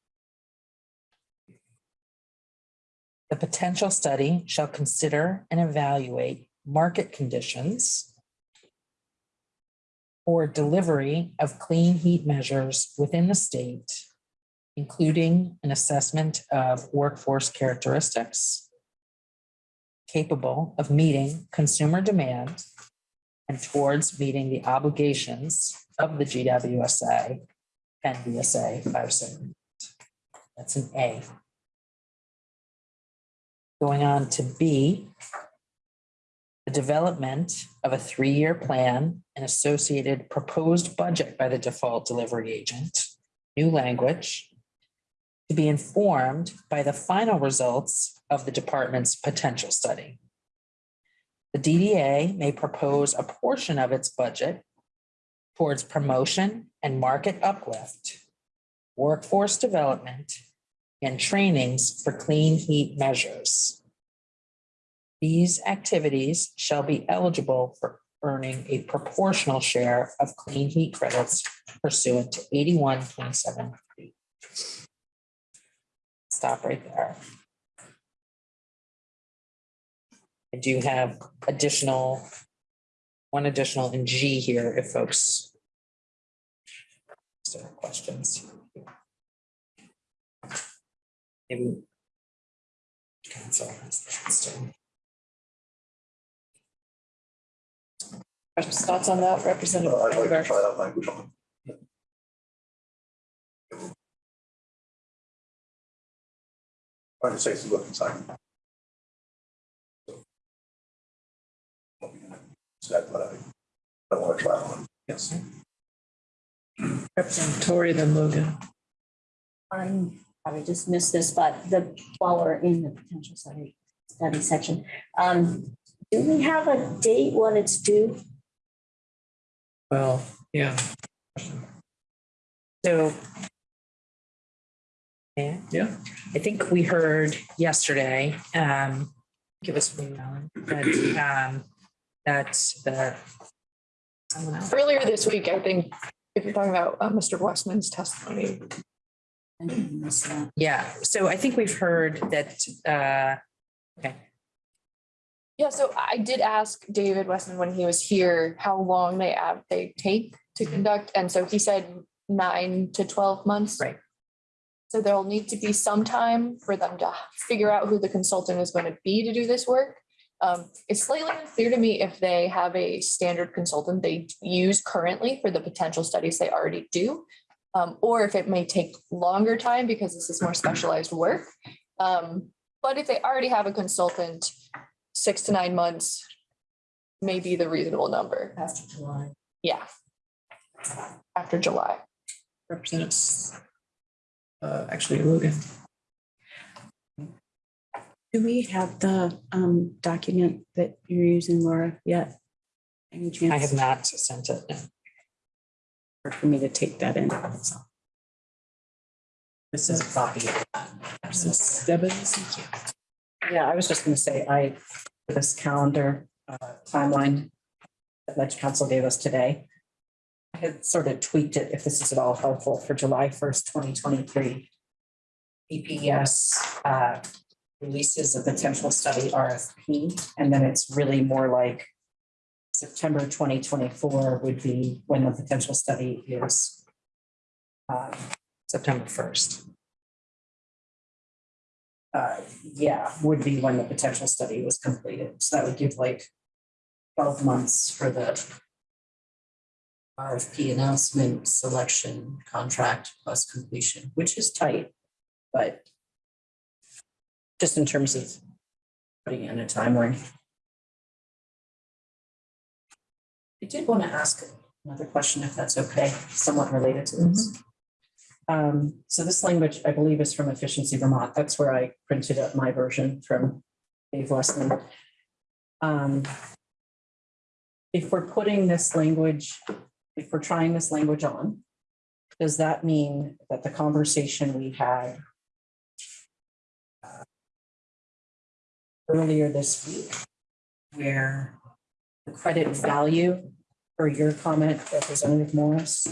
The potential study shall consider and evaluate market conditions for delivery of clean heat measures within the state, including an assessment of workforce characteristics capable of meeting consumer demand and towards meeting the obligations of the GWSA and VSA five seven. That's an A. Going on to B. The development of a three-year plan and associated proposed budget by the default delivery agent, new language. To be informed by the final results of the department's potential study. The DDA may propose a portion of its budget towards promotion and market uplift, workforce development, and trainings for clean heat measures. These activities shall be eligible for earning a proportional share of clean heat credits pursuant to eighty-one twenty-seven. Stop right there. I do have additional, one additional in G here if folks have questions. Maybe. Cancel. this.
Questions, thoughts on that, Representative?
Uh, I'd like to
Bamber?
try that language on. Trying to say some look inside. Said, but I don't want to try on. Yes.
Representative Tory, then Logan.
I'm, probably just missed this, but the, while we're in the potential study, study section, um, do we have a date when it's due?
Well, yeah.
So. Yeah.
Yeah.
I think we heard yesterday, um, give us, one moment, that, um, that the. Someone else.
Earlier this week, I think, if you're talking about uh, Mr. Westman's testimony,
I didn't miss that.
Yeah, so I think we've heard that, uh, okay,
Yeah, so I did ask David Westman when he was here, how long they have, they take to conduct, and so he said nine to twelve months.
Right.
So there'll need to be some time for them to figure out who the consultant is going to be to do this work. Um, it's slightly unclear to me if they have a standard consultant they use currently for the potential studies they already do. Um, or if it may take longer time because this is more specialized work. Um, but if they already have a consultant, six to nine months may be the reasonable number.
After July.
Yeah. After July.
Representatives. Uh, actually, Logan.
Do we have the um document that you're using, Laura, yet? Any chance?
I have not sent it. No.
For me to take that in. so.
This is a copy.
Representative Stebbins.
Yeah, I was just gonna say, I, this calendar uh, timeline that Leg Counsel gave us today. I had sort of tweaked it, if this is at all helpful, for July first, twenty twenty-three. DPS uh, releases a potential study RFP, and then it's really more like September twenty twenty-four would be when the potential study is uh,
September first.
uh, yeah, would be when the potential study was completed. So that would give like twelve months for the RFP announcement, selection, contract plus completion, which is tight, but just in terms of putting in a timeline. I did want to ask another question, if that's okay, somewhat related to this. Um, so this language, I believe, is from Efficiency Vermont. That's where I printed up my version from Dave Westman. Um, If we're putting this language, if we're trying this language on, does that mean that the conversation we had uh, earlier this week, where credit value, for your comment, Representative Morris,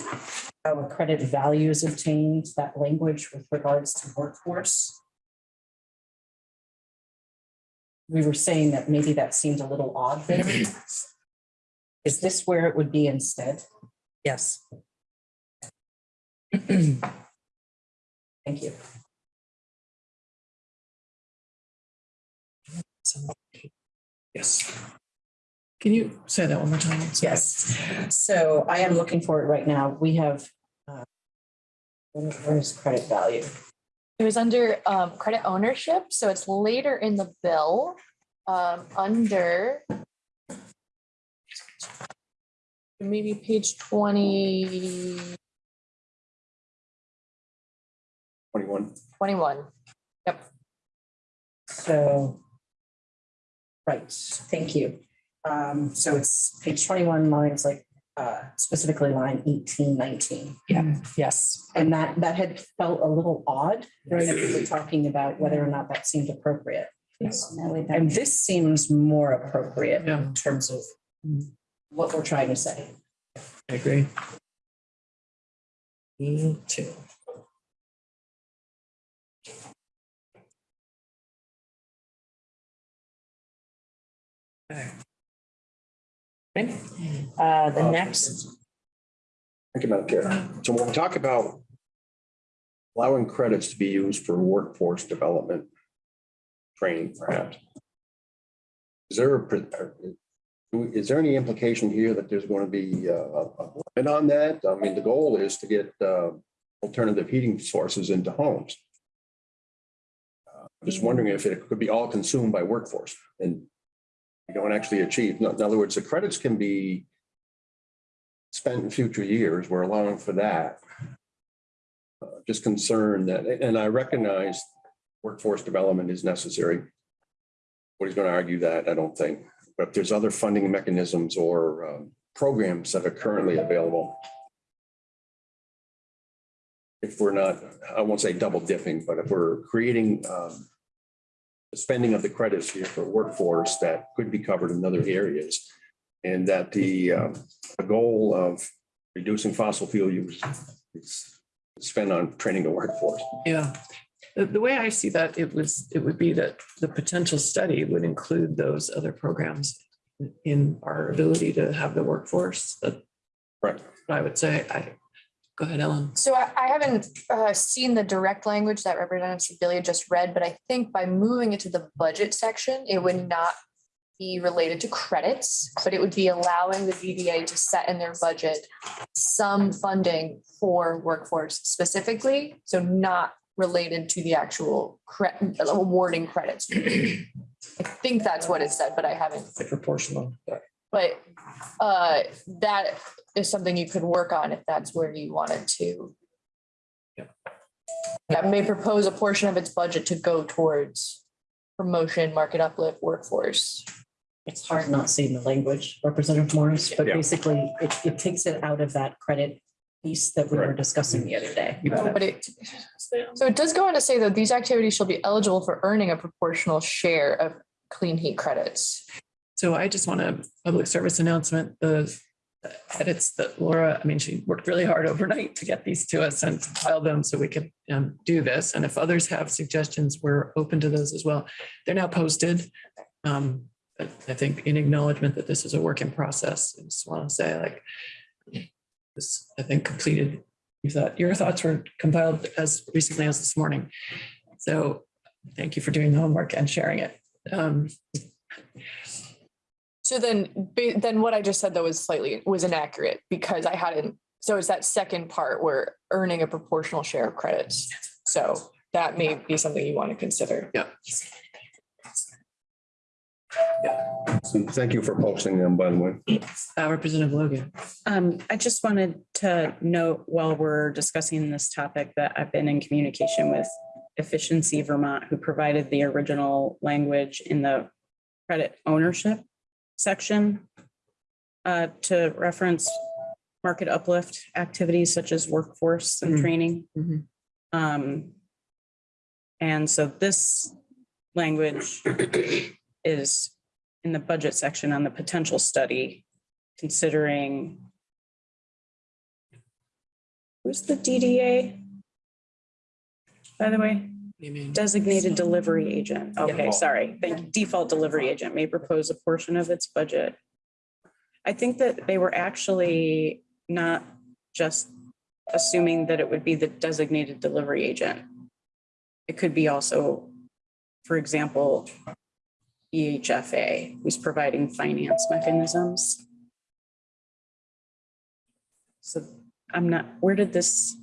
how a credit value is obtained, that language with regards to workforce. We were saying that maybe that seemed a little odd there. Is this where it would be instead?
Yes.
Thank you.
Yes. Can you say that one more time? Sorry.
Yes, so I am looking for it right now. We have. uh, Where where is credit value?
It was under um credit ownership, so it's later in the bill, um, under maybe page twenty.
Twenty-one.
Twenty-one, yep.
So. Right, thank you. Um, so it's page twenty-one lines like, uh, specifically line 18, 19.
Yeah, Yes.
And that, that had felt a little odd.
Right.
when We were talking about whether or not that seemed appropriate.
Now we've
And this seems more appropriate
Yeah.
in terms of what we're trying to say.
I agree.
Me too. Okay. Uh, the next,
Thank you, Madam Chair. So when we talk about allowing credits to be used for workforce development, training perhaps, is there, a uh, is there any implication here that there's going to be uh, a limit on that? I mean, the goal is to get uh, alternative heating sources into homes. Uh, Just wondering if it could be all consumed by workforce and don't actually achieve, in other words, the credits can be spent in future years, we're allowing for that. Uh, Just concerned that, and I recognize workforce development is necessary. Nobody's going to argue that, I don't think, but there's other funding mechanisms or um, programs that are currently available. If we're not, I won't say double dipping, but if we're creating um, spending of the credits here for workforce that could be covered in other areas. And that the, um, the goal of reducing fossil fuel use is spent on training the workforce.
Yeah. The, the way I see that, it was, it would be that the potential study would include those other programs in our ability to have the workforce that
Right.
I would say, I, go ahead, Ellen.
So I, I haven't uh, seen the direct language that Representative Sibilia just read, but I think by moving it to the budget section, it would not be related to credits, but it would be allowing the DDA to set in their budget some funding for workforce specifically, so not related to the actual cre- awarding credits. [CLEARS THROAT] I think that's what it said, but I haven't
Like proportional.
but uh, that is something you could work on if that's where you wanted to.
Yeah.
That may propose a portion of its budget to go towards promotion, market uplift, workforce.
It's hard not seeing the language, Representative Morris, but
Yeah.
basically it, it takes it out of that credit piece that we were discussing the other day.
But it, so it does go on to say that these activities shall be eligible for earning a proportional share of clean heat credits.
So I just want a public service announcement, the edits that Laura, I mean, she worked really hard overnight to get these to us and compile them so we could um, do this. And if others have suggestions, we're open to those as well. They're now posted. Um, I think in acknowledgement that this is a work in process, I just want to say like this, I think completed, you thought, your thoughts were compiled as recently as this morning. So thank you for doing the homework and sharing it. Um,
So then, then what I just said though was slightly, was inaccurate because I hadn't, so it's that second part where earning a proportional share of credits. So that may be something you want to consider.
Yeah.
So thank you for posting them, by the way.
Uh, Representative Logan.
Um, I just wanted to note while we're discussing this topic that I've been in communication with Efficiency Vermont, who provided the original language in the credit ownership section uh, to reference market uplift activities such as workforce and
Mhm.
training.
Mhm.
Um, and so this language is in the budget section on the potential study, considering who's the DDA? By the way,
You mean?
designated delivery agent. Okay, sorry. Thank you. Default delivery agent may propose a portion of its budget. I think that they were actually not just assuming that it would be the designated delivery agent. It could be also, for example, VHFA, who's providing finance mechanisms. So I'm not, where did this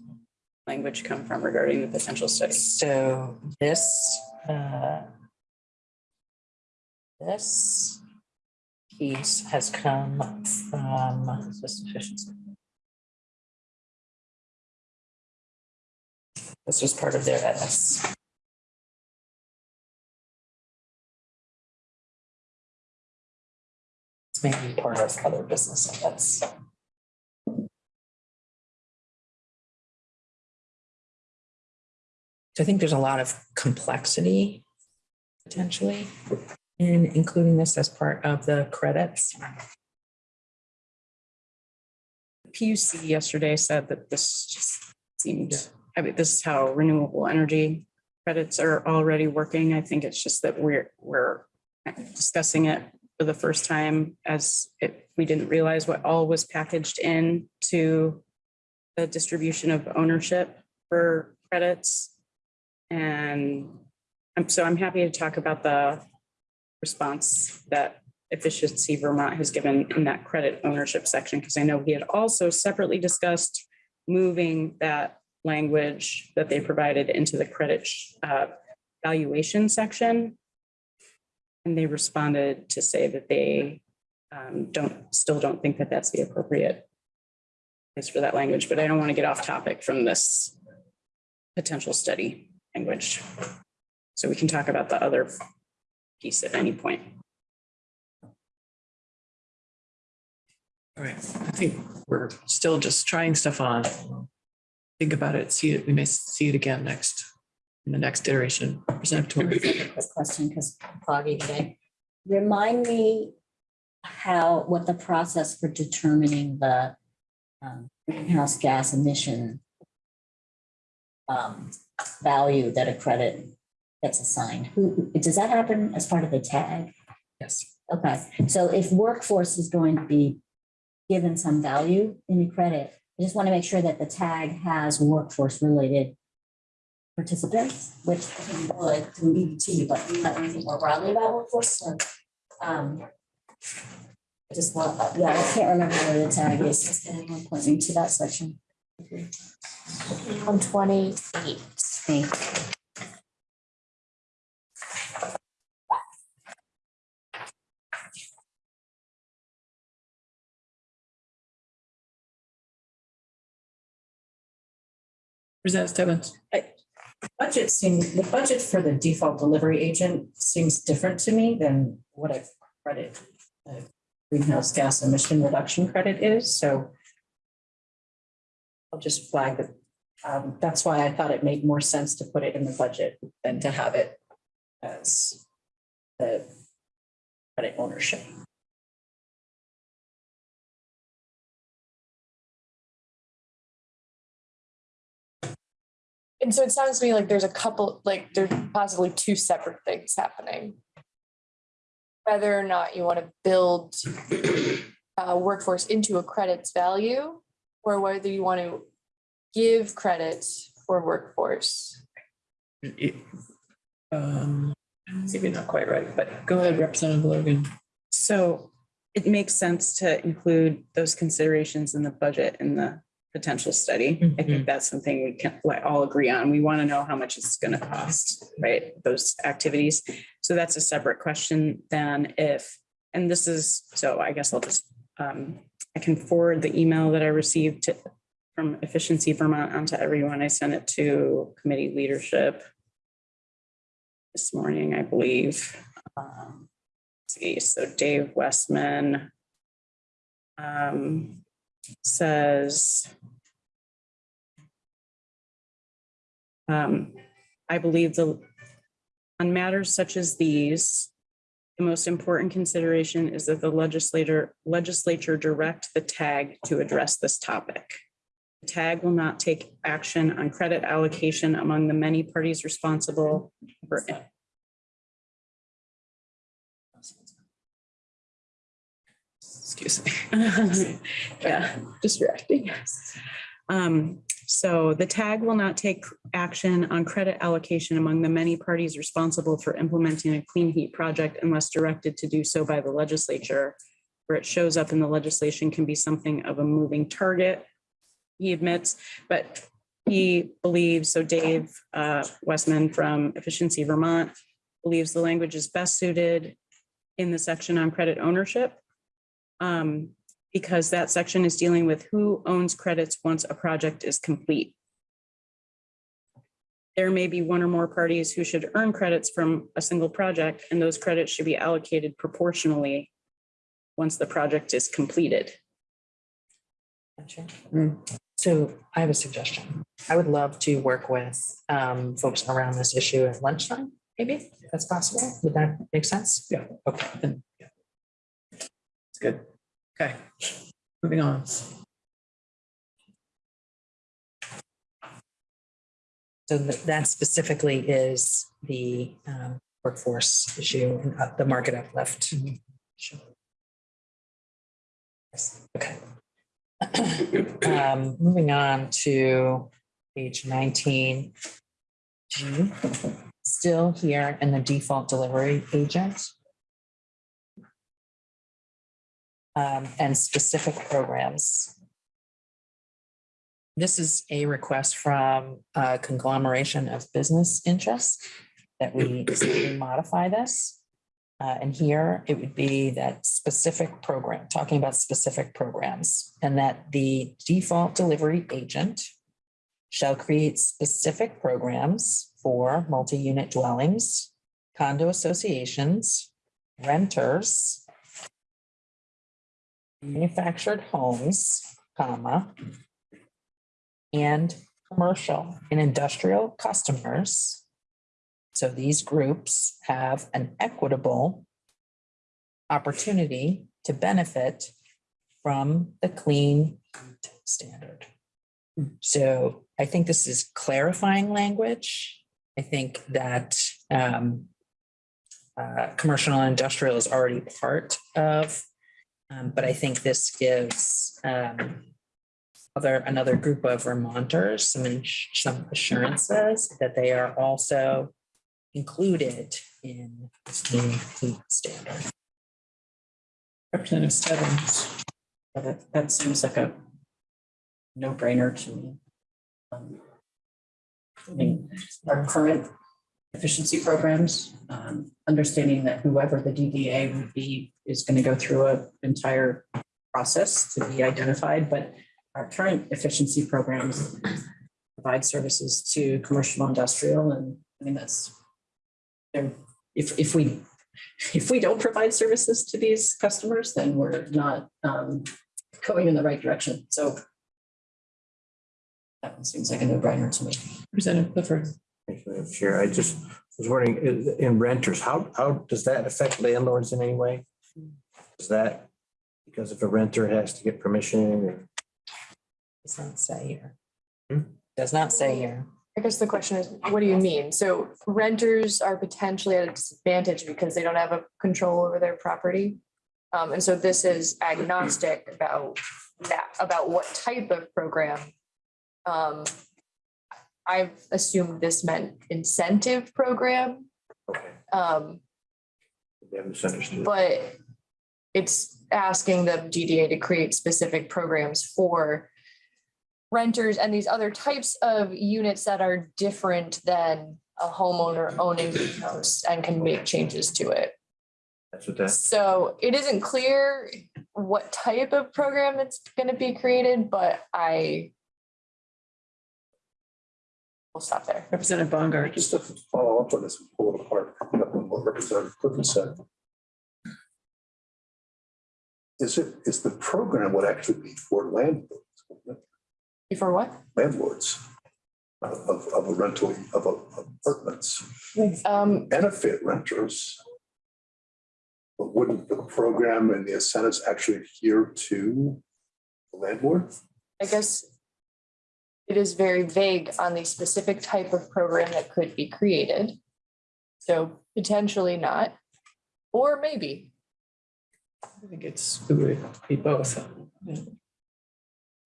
language come from regarding the potential study?
So this, uh, this piece has come from system efficiency. This was part of their edits. It's maybe part of other business edits. So I think there's a lot of complexity potentially in including this as part of the credits.
PUC yesterday said that this just seemed, I mean, this is how renewable energy credits are already working. I think it's just that we're, we're discussing it for the first time as it, we didn't realize what all was packaged in to the distribution of ownership for credits. And I'm, so I'm happy to talk about the response that Efficiency Vermont has given in that credit ownership section, because I know we had also separately discussed moving that language that they provided into the credit uh, valuation section. And they responded to say that they um, don't, still don't think that that's the appropriate place for that language, but I don't want to get off topic from this potential study language. So we can talk about the other piece at any point.
All right, I think we're still just trying stuff on. Think about it, see it, we may see it again next, in the next iteration. Present to
Quick question, because foggy today. Remind me how, what the process for determining the um, greenhouse gas emission um, value that a credit gets assigned. Who, does that happen as part of the tag?
Yes.
Okay, so if workforce is going to be given some value in the credit, I just want to make sure that the tag has workforce related participants, which would through EBT, but might anything more broadly about workforce, so. um, I just want, yeah, I can't remember where the tag is. Can anyone point me to that section?
One twenty-eight.
Thank you.
Present Stebbins.
Budget seems, the budget for the default delivery agent seems different to me than what a credit, a greenhouse gas emission reduction credit is, so I'll just flag that. Um, that's why I thought it made more sense to put it in the budget than to have it as the credit ownership.
And so it sounds to me like there's a couple, like there's possibly two separate things happening. Whether or not you want to build uh, workforce into a credits value, or whether you want to give credit for workforce.
It- um, Maybe not quite right, but go ahead, Representative Logan.
So it makes sense to include those considerations in the budget in the potential study. I think that's something we can all agree on. We want to know how much it's going to cost, right? Those activities. So that's a separate question than if, and this is, so I guess I'll just, um, I can forward the email that I received to, from Efficiency Vermont onto everyone. I sent it to committee leadership this morning, I believe. Um, See, so Dave Westman um, says, um, I believe the, on matters such as these, the most important consideration is that the legislator, legislature direct the tag to address this topic. The tag will not take action on credit allocation among the many parties responsible for
Excuse me. [LAUGHS]
Yeah, distracting. Um, so the tag will not take action on credit allocation among the many parties responsible for implementing a clean heat project unless directed to do so by the legislature. Where it shows up in the legislation can be something of a moving target. He admits, but he believes, so Dave uh, Westman from Efficiency Vermont believes the language is best suited in the section on credit ownership. um, Because that section is dealing with who owns credits once a project is complete. There may be one or more parties who should earn credits from a single project, and those credits should be allocated proportionally once the project is completed.
Gotcha.
Mm.
So I have a suggestion. I would love to work with um, folks around this issue at lunchtime, maybe, if that's possible. Would that make sense?
Yeah.
Okay, then
It's good. Okay, moving on.
So th- that specifically is the um, workforce issue and uh, the market uplift. Sure. Yes, Okay. [COUGHS] Um, Moving on to page nineteen. Still here in the default delivery agent. Um, And specific programs. This is a request from a conglomeration of business interests that we [CLEARS THROAT] modify this. Uh, and here it would be that specific program, talking about specific programs, and that the default delivery agent shall create specific programs for multi-unit dwellings, condo associations, renters, manufactured homes, comma, and commercial and industrial customers. So these groups have an equitable opportunity to benefit from the clean standard. So I think this is clarifying language. I think that um, uh, commercial and industrial is already part of, um, but I think this gives um, other, another group of Vermonters, some, some assurances that they are also included in this clean heat standard.
Representative Stebbins.
That, that seems like a no-brainer to me. Um, I mean, our current efficiency programs, um, understanding that whoever the DDA would be is going to go through an entire process to be identified, but our current efficiency programs provide services to commercial industrial and I mean, that's they're, if, if we, if we don't provide services to these customers, then we're not, um, going in the right direction. So that one seems like a no-brainer to me.
Representative Clifford.
Thank you, Madam Chair. I just was wondering, in renters, how, how does that affect landlords in any way? Is that because if a renter has to get permission or?
Does not say here.
Hmm?
Does not say here.
I guess the question is, what do you mean? So renters are potentially at a disadvantage because they don't have a control over their property. Um, and so this is agnostic about that, about what type of program. Um, I've assumed this meant incentive program,
Okay,
um,
they have misunderstood.
but it's asking the DDA to create specific programs for renters and these other types of units that are different than a homeowner owning the house and can make changes to it.
That's what that,
So it isn't clear what type of program it's going to be created, but I will stop there.
Representative Bongartz.
Just to follow up on this, pull it apart, picking up on what Representative Clifford said. Is it, is the program would actually be for landlords, wouldn't?
For what?
landlords of, of of a rental, of a- apartments,
Um,
benefit renters. But wouldn't the program and the incentives actually adhere to the landlord?
I guess it is very vague on the specific type of program that could be created. So potentially not, or maybe.
I think it's, it would be both. Yeah.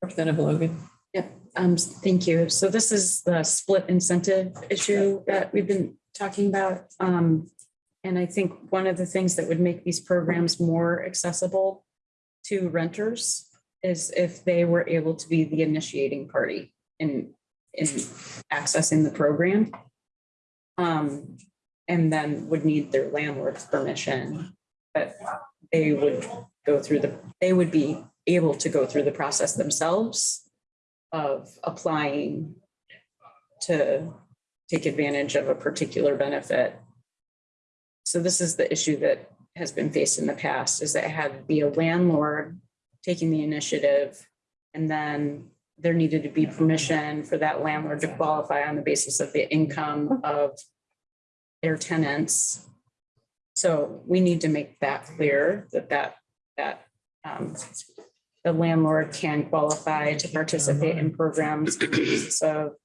Representative Logan.
Yep, Um, thank you. So this is the split incentive issue that we've been talking about. Um, and I think one of the things that would make these programs more accessible to renters is if they were able to be the initiating party in in accessing the program. Um, and then would need their landlord's permission. But they would go through the, they would be able to go through the process themselves of applying to take advantage of a particular benefit. So this is the issue that has been faced in the past, is that it had to be a landlord taking the initiative. And then there needed to be permission for that landlord to qualify on the basis of the income of their tenants. So we need to make that clear that that, that um, the landlord can qualify to participate in programs of the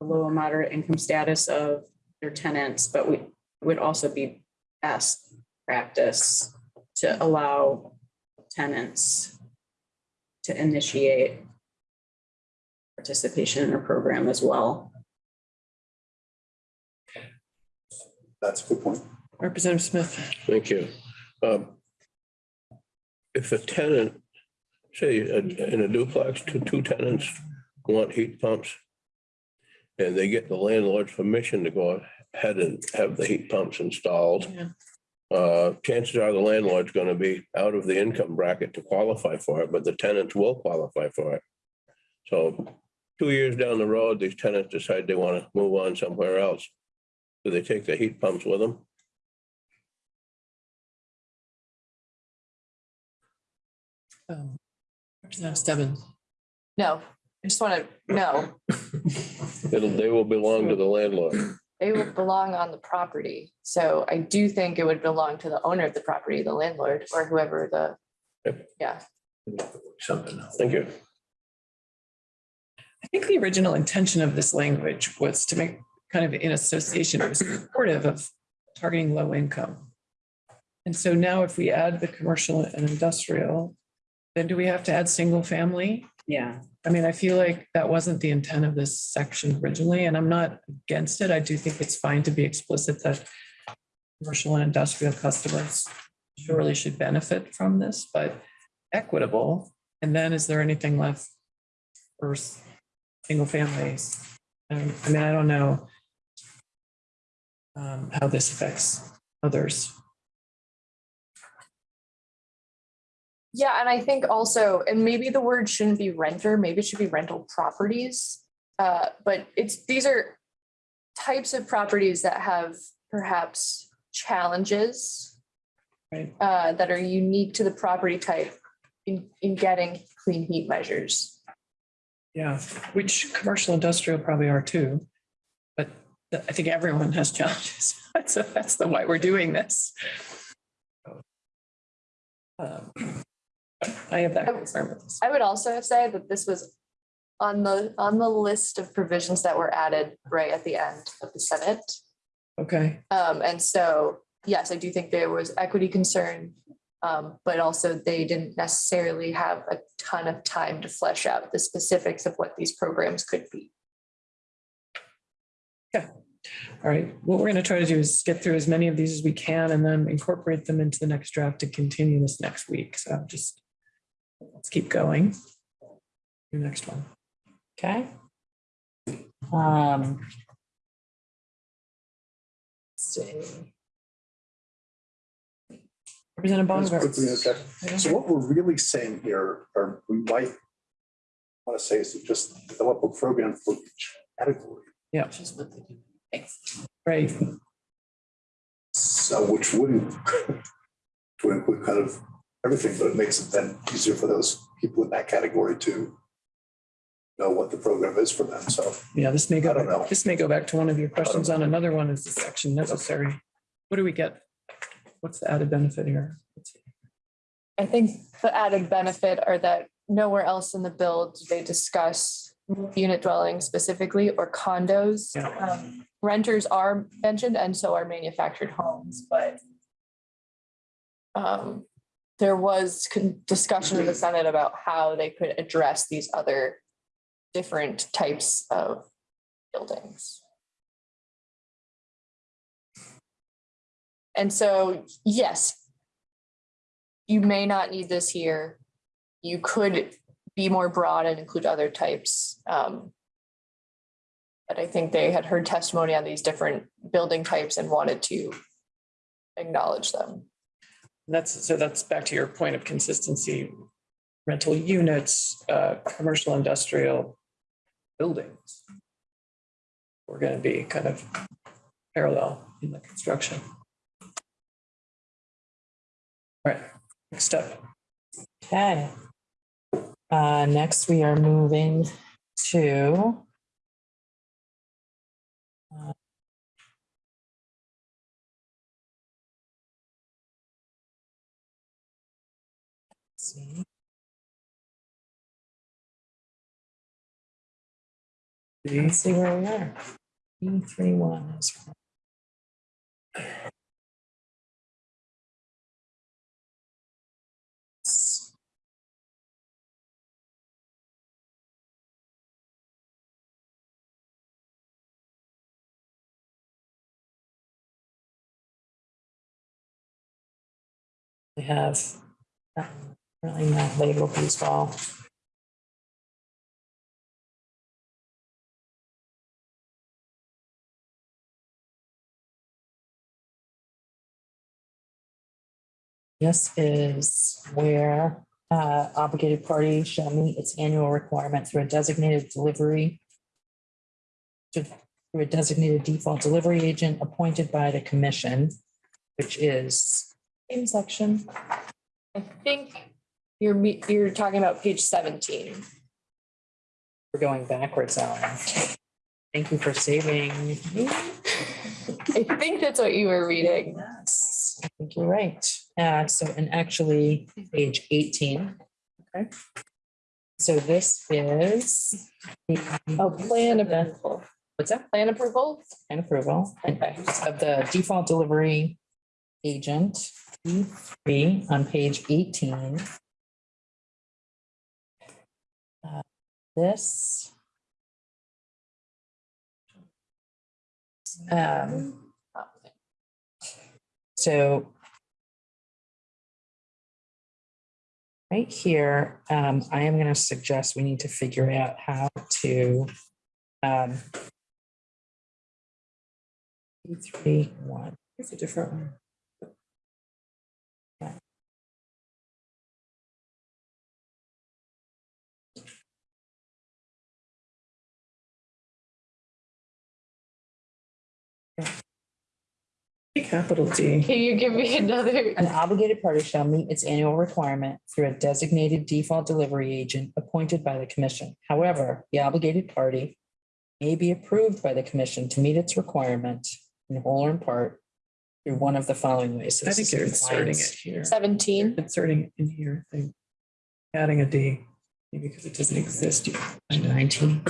low and moderate income status of their tenants, but we would also be best practice to allow tenants to initiate participation in our program as well.
That's a good point.
Representative Smith.
Thank you. Um, If a tenant, say uh, in a duplex, two, two tenants want heat pumps. And they get the landlord's permission to go ahead and have the heat pumps installed.
Yeah.
Uh, chances are the landlord's gonna be out of the income bracket to qualify for it, but the tenants will qualify for it. So two years down the road, these tenants decide they wanna move on somewhere else. Do they take the heat pumps with them?
Um, Representative Stebbins.
No, I just want to, no,
It'll, they will belong to the landlord.
they would belong on the property. So I do think it would belong to the owner of the property, the landlord, or whoever the,
Yep.
yeah.
Something else.
Thank you.
I think the original intention of this language was to make kind of in association, was supportive of targeting low income. And so now if we add the commercial and industrial, then do we have to add single family?
Yeah.
I mean, I feel like that wasn't the intent of this section originally, and I'm not against it. I do think it's fine to be explicit that commercial and industrial customers surely should benefit from this, but equitable. And then is there anything left for single families? Um, I mean, I don't know um, how this affects others.
Yeah, and I think also, and maybe the word shouldn't be renter, maybe it should be rental properties. Uh, but it's, these are types of properties that have perhaps challenges
Right.
uh, that are unique to the property type in, in getting clean heat measures.
Yeah, which commercial industrial probably are too. But th- I think everyone has challenges. [LAUGHS] So that's the why we're doing this. Um, I have that concern with this.
I would also say that this was on the, on the list of provisions that were added right at the end of the Senate.
Okay,
Um, and so, yes, I do think there was equity concern. Um, but also they didn't necessarily have a ton of time to flesh out the specifics of what these programs could be. Okay.
All right. What we're going to try to do is get through as many of these as we can and then incorporate them into the next draft to continue this next week. So just let's keep going. Your next one.
Okay. Um. let's See.
Representative Bonner.
okay. So what we're really saying here, or we might want to say is to just develop a program for each category.
Yeah, which is what they do right.
So which wouldn't, [LAUGHS] would include kind of everything, but it makes it then easier for those people in that category to know what the program is for them. So
Yeah, this may go,
I don't know.
this may go back to one of your questions on another one. Is the section necessary? What do we get? What's the added benefit here?
I think the added benefit are that nowhere else in the bill do they discuss unit dwellings specifically or condos.
Yeah.
Um, Renters are mentioned and so are manufactured homes, but um, there was discussion in the Senate about how they could address these other different types of buildings. And so, yes, you may not need this here. You could be more broad and include other types. Um, But I think they had heard testimony on these different building types and wanted to acknowledge them.
That's, so that's back to your point of consistency. Rental units, uh, commercial, industrial buildings. We're gonna be kind of parallel in the construction. All right, next step.
Okay. Uh, next, we are moving to. uh, See. Let's see where we are. E three one is. We have um, really not labeled these well. This is where uh, obligated party shall meet its annual requirement through a designated delivery to- through a designated default delivery agent appointed by the commission, which is
Same section. I think you're, me- you're talking about page seventeen.
We're going backwards, Ellen. Thank you for saving. me.
I think that's what you were reading.
Yes, I think you're right. Uh, so, and actually, page eighteen. Okay. So this is.
Oh, plan approval.
What's that?
Plan approval?
And approval
Okay.
of the default delivery agent, three on page eighteen. Uh, This. Um, So. Right here, um, I am gonna suggest we need to figure out how to, um. Three, one,
It's a different one. Capital D.
Can you give me another?
An obligated party shall meet its annual requirement through a designated default delivery agent appointed by the commission. However, the obligated party may be approved by the commission to meet its requirement in whole or in part through one of the following ways. So
I
this
think you're inserting it here.
Seventeen.
Inserting it in here, I think. Adding a D, maybe because it doesn't exist. yet.
Nineteen.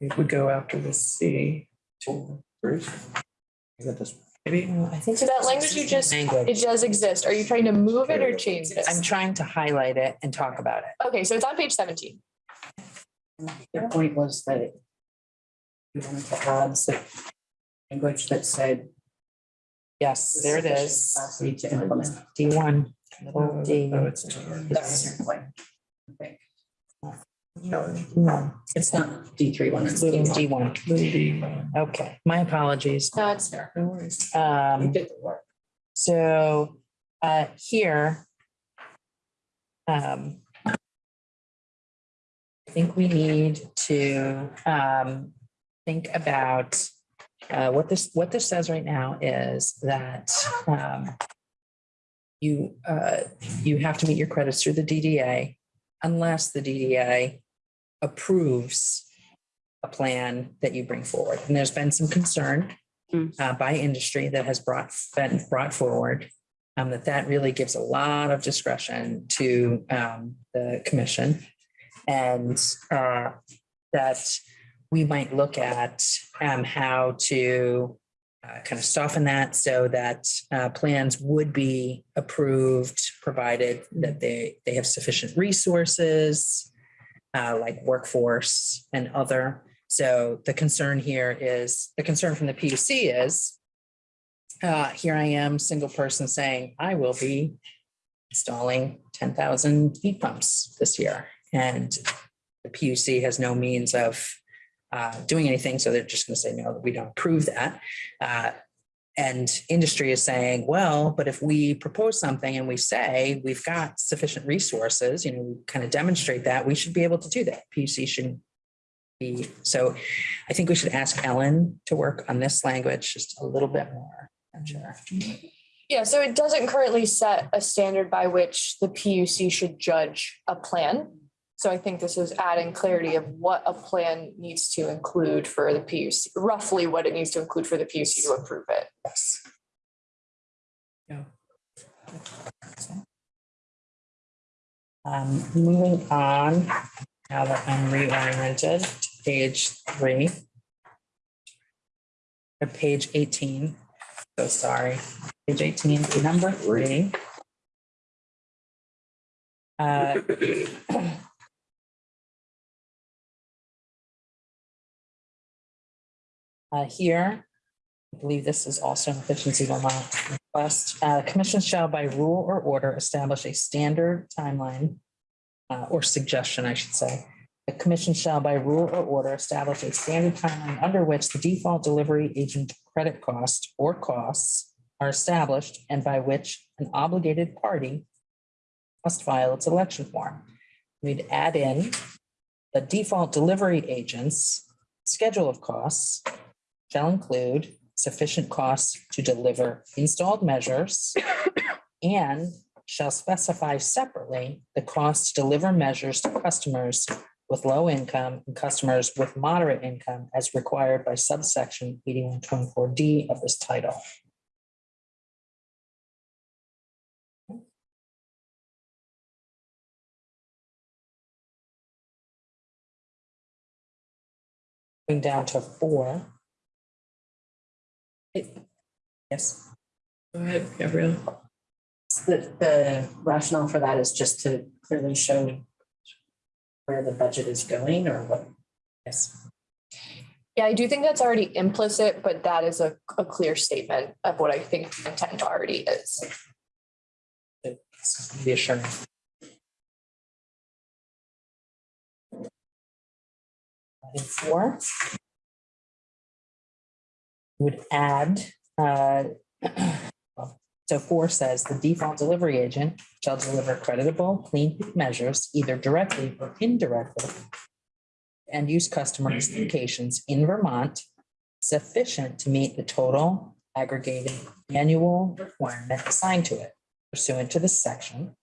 It would go after the C. to-
I got this.
Maybe, oh,
I think
So that language you just-
Language.
It does exist. Are you trying to move it or change it?
I'm trying to highlight it and talk about it.
Okay, so it's on page seventeen.
Their point was that you wanted to add some language that said.
Yes, there it is.
Capacity to implement.
D one, little D.
oh, it's.
That's your point. I think.
No,
No,
It's not D three one, it's
little
D
D
one.
one.
little D.
Okay, my apologies.
No, it's there.
No worries.
Um,
did the work.
so, uh, here. Um. I think we need to, um, think about, uh, what this, what this says right now is that, um. You, uh, you have to meet your credits through the DDA unless the DDA approves. A plan that you bring forward. And there's been some concern uh, by industry that has brought, been brought forward. Um, that that really gives a lot of discretion to, um, the commission. And, uh, that we might look at, um, how to uh, kind of soften that so that, uh, plans would be approved, provided that they, they have sufficient resources, uh, like workforce and other. So the concern here is, the concern from the PUC is, uh, here I am, single person saying, I will be installing ten thousand heat pumps this year. And the PUC has no means of uh, doing anything, so they're just going to say, no, we don't approve that. Uh, And industry is saying, well, but if we propose something and we say we've got sufficient resources, you know, we kind of demonstrate that, we should be able to do that. PUC shouldn't be, so I think we should ask Ellen to work on this language just a little bit more. I'm sure.
Yeah, so it doesn't currently set a standard by which the PUC should judge a plan. So I think this is adding clarity of what a plan needs to include for the PUC, roughly what it needs to include for the PUC to approve it. Yes.
Um, moving on, now that I'm reoriented, to page three. Or page eighteen, so sorry, page eighteen, number three. Uh, [CLEARS THROAT] Uh, here, I believe this is also an efficiency Vermont request. Uh, commission shall by rule or order establish a standard timeline uh, or suggestion, I should say. The commission shall by rule or order establish a standard timeline under which the default delivery agent credit cost or costs are established and by which an obligated party must file its election form. We'd add in the default delivery agent's schedule of costs shall include sufficient costs to deliver installed measures and shall specify separately the cost to deliver measures to customers with low income and customers with moderate income as required by subsection eighty-one twenty-four D of this title. Going down to four. Yes.
Go ahead, Gabrielle.
The, the rationale for that is just to clearly show where the budget is going or what?
Yes.
Yeah, I do think that's already implicit, but that is a, a clear statement of what I think the intent already is.
Reassuring. Item four. Would add, uh, so four says the default delivery agent shall deliver creditable, clean measures either directly or indirectly. And use customers' locations in Vermont sufficient to meet the total aggregated annual requirement assigned to it pursuant to this section.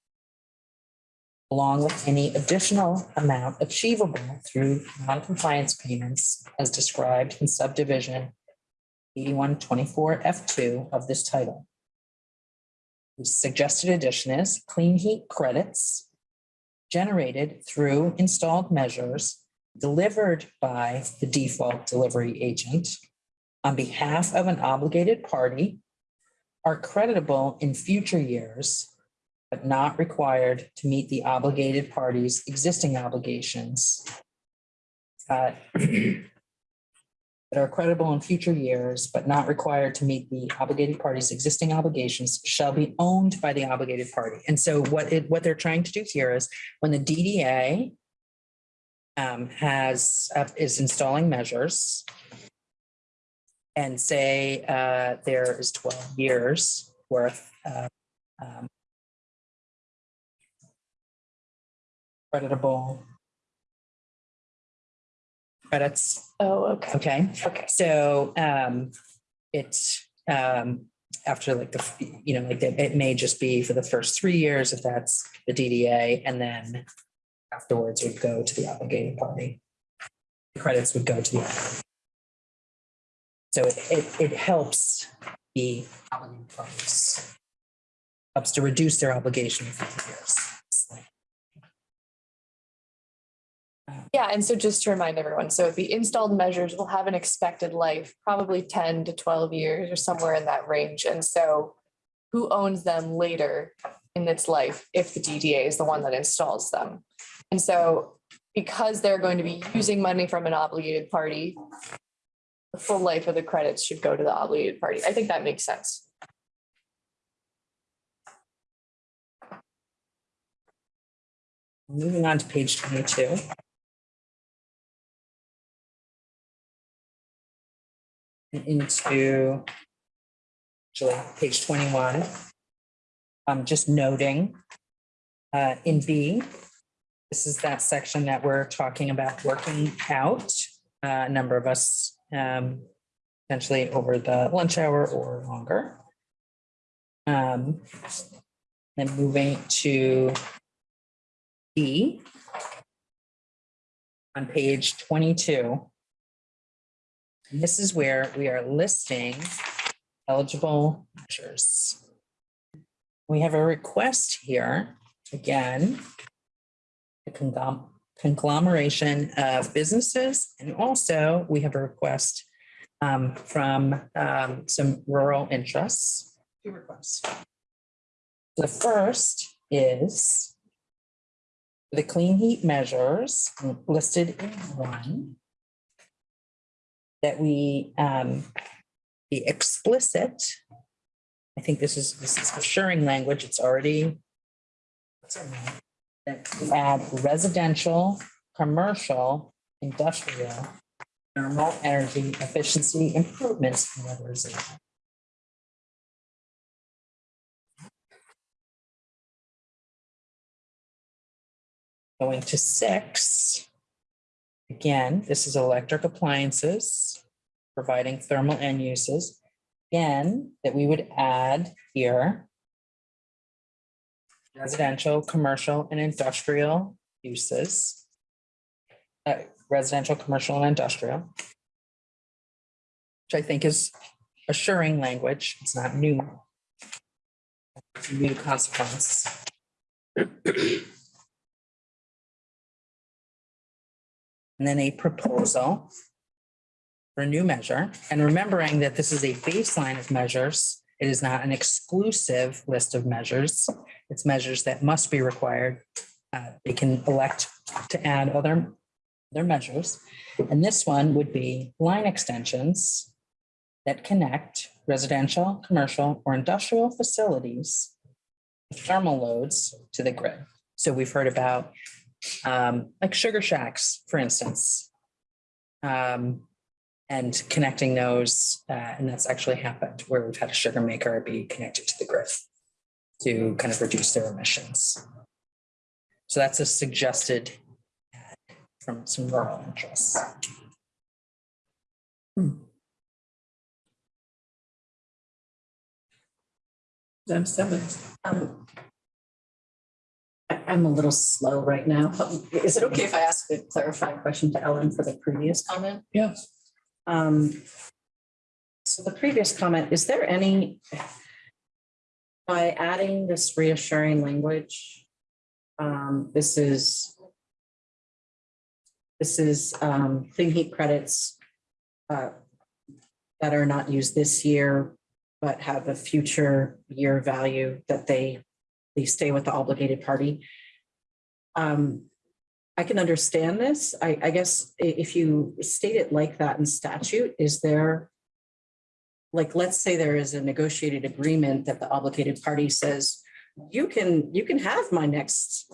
Along with any additional amount achievable through non-compliance payments as described in subdivision eighty-one twenty-four F two of this title. The suggested addition is clean heat credits generated through installed measures delivered by the default delivery agent on behalf of an obligated party are creditable in future years, but not required to meet the obligated party's existing obligations. uh, [CLEARS THROAT] That are credible in future years, but not required to meet the obligated party's existing obligations shall be owned by the obligated party. And so what it, what they're trying to do here is when the DDA um, has, uh, is installing measures and say uh, there is twelve years worth of um, creditable credits,
Oh, okay.
okay?
Okay.
So um, it's um, after like the, you know, like it it may just be for the first three years if that's the DDA and then afterwards would go to the obligated party. The Credits would go to the. So it, it, it helps the obligated parties. Helps to reduce their obligation. future years.
Yeah, and so just to remind everyone, so the installed measures will have an expected life, probably ten to twelve years or somewhere in that range. And so who owns them later in its life if the DDA is the one that installs them? And so because they're going to be using money from an obligated party, the full life of the credits should go to the obligated party. I think that makes sense.
Moving on to page twenty-two. Into actually, page twenty-one. I'm just noting, uh, in B, this is that section that we're talking about working out. Uh, A number of us, um, potentially over the lunch hour or longer. Um, then moving to D. On page twenty-two. This is where we are listing eligible measures. We have a request here, again. A conglomeration of businesses, and also we have a request um, from um, some rural interests. Two requests. The first is the clean heat measures listed in one that we um, be explicit. I think this is, this is assuring language. It's already add residential, commercial, industrial, thermal energy efficiency improvements in weatherization. Going to six. Again, this is electric appliances, providing thermal end uses. Again, that we would add here. Residential, commercial and industrial uses. Uh, residential, commercial and industrial. Which I think is assuring language. It's not new. It's New consequence. And then a proposal for a new measure, and remembering that this is a baseline of measures, it is not an exclusive list of measures. It's measures that must be required. Uh, They can elect to add other, other measures. And this one would be line extensions that connect residential, commercial, or industrial facilities with thermal loads to the grid. So we've heard about um, like sugar shacks, for instance. Um, and connecting those, uh, and that's actually happened where we've had a sugar maker be connected to the grid to kind of reduce their emissions. So that's a suggested from some rural interests.
Madam Stebbins.
Um, I- I'm a little slow right now. Is it okay if I ask a clarifying question to Ellen for the previous comment?
Yes.
Um, so the previous comment, is there any, by adding this reassuring language, um, this is, this is, um, clean heat credits, uh, that are not used this year, but have a future year value that they stay with the obligated party. Um, I can understand this. I, I guess if you state it like that in statute, is there? Like, let's say there is a negotiated agreement that the obligated party says, you can, you can have my next.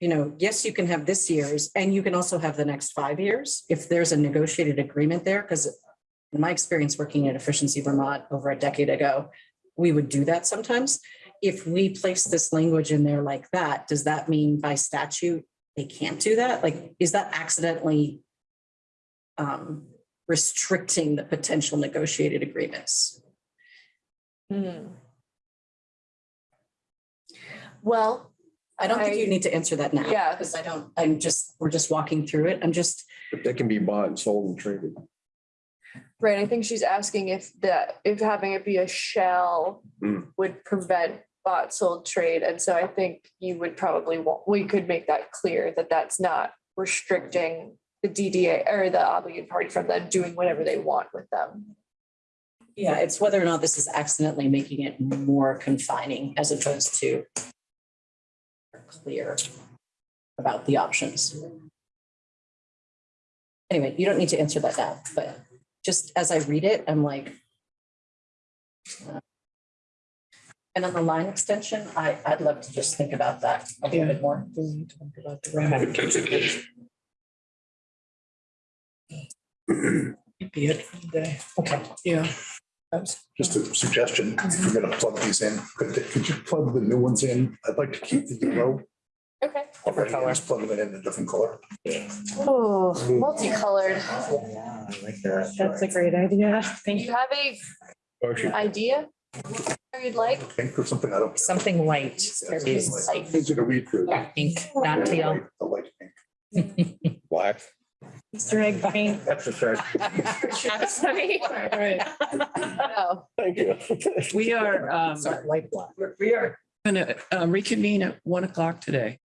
You know, yes, you can have this year's and you can also have the next five years if there's a negotiated agreement there, because. In my experience working at Efficiency Vermont over a decade ago, we would do that sometimes. If we place this language in there like that, does that mean by statute they can't do that? Like, is that accidentally um, restricting the potential negotiated agreements?
Hmm. Well,
I don't think you need to answer that now.
Yeah.
Because I don't, I'm just, we're just walking through it. I'm just,
But they can be bought and sold and traded.
right, I think she's asking if that, if having it be a shell
Hmm.
would prevent bought sold trade. And so I think you would probably want, we could make that clear that that's not restricting the DDA or the obligated party from them doing whatever they want with them.
yeah, it's whether or not this is accidentally making it more confining as opposed to clear about the options. Anyway, you don't need to answer that now, but just as I read it, I'm like. uh, And on the line extension, I, I'd love to just think about that a little bit more.
We need to think about the Be it for the day.
Okay.
Yeah.
Just a suggestion, if you're gonna plug these in, could, could you plug the new ones in? I'd like to keep the yellow.
Okay.
already and Just plug them in a different color.
Oh, multicolored.
Yeah, I like that.
That's a great idea.
Do
Thank
you have a
Or should-
idea? Or you'd like?
Pink or something, I don't.
Something light,
Like,
Easy to read through.
pink, not teal.
Light- The light pink. [LAUGHS]
Black.
Easter egg paint. [LAUGHS]
Exercise.
Sorry.
All right,
No.
Thank you.
we are, um,
Sorry, light black.
we are gonna uh, reconvene at one o'clock today.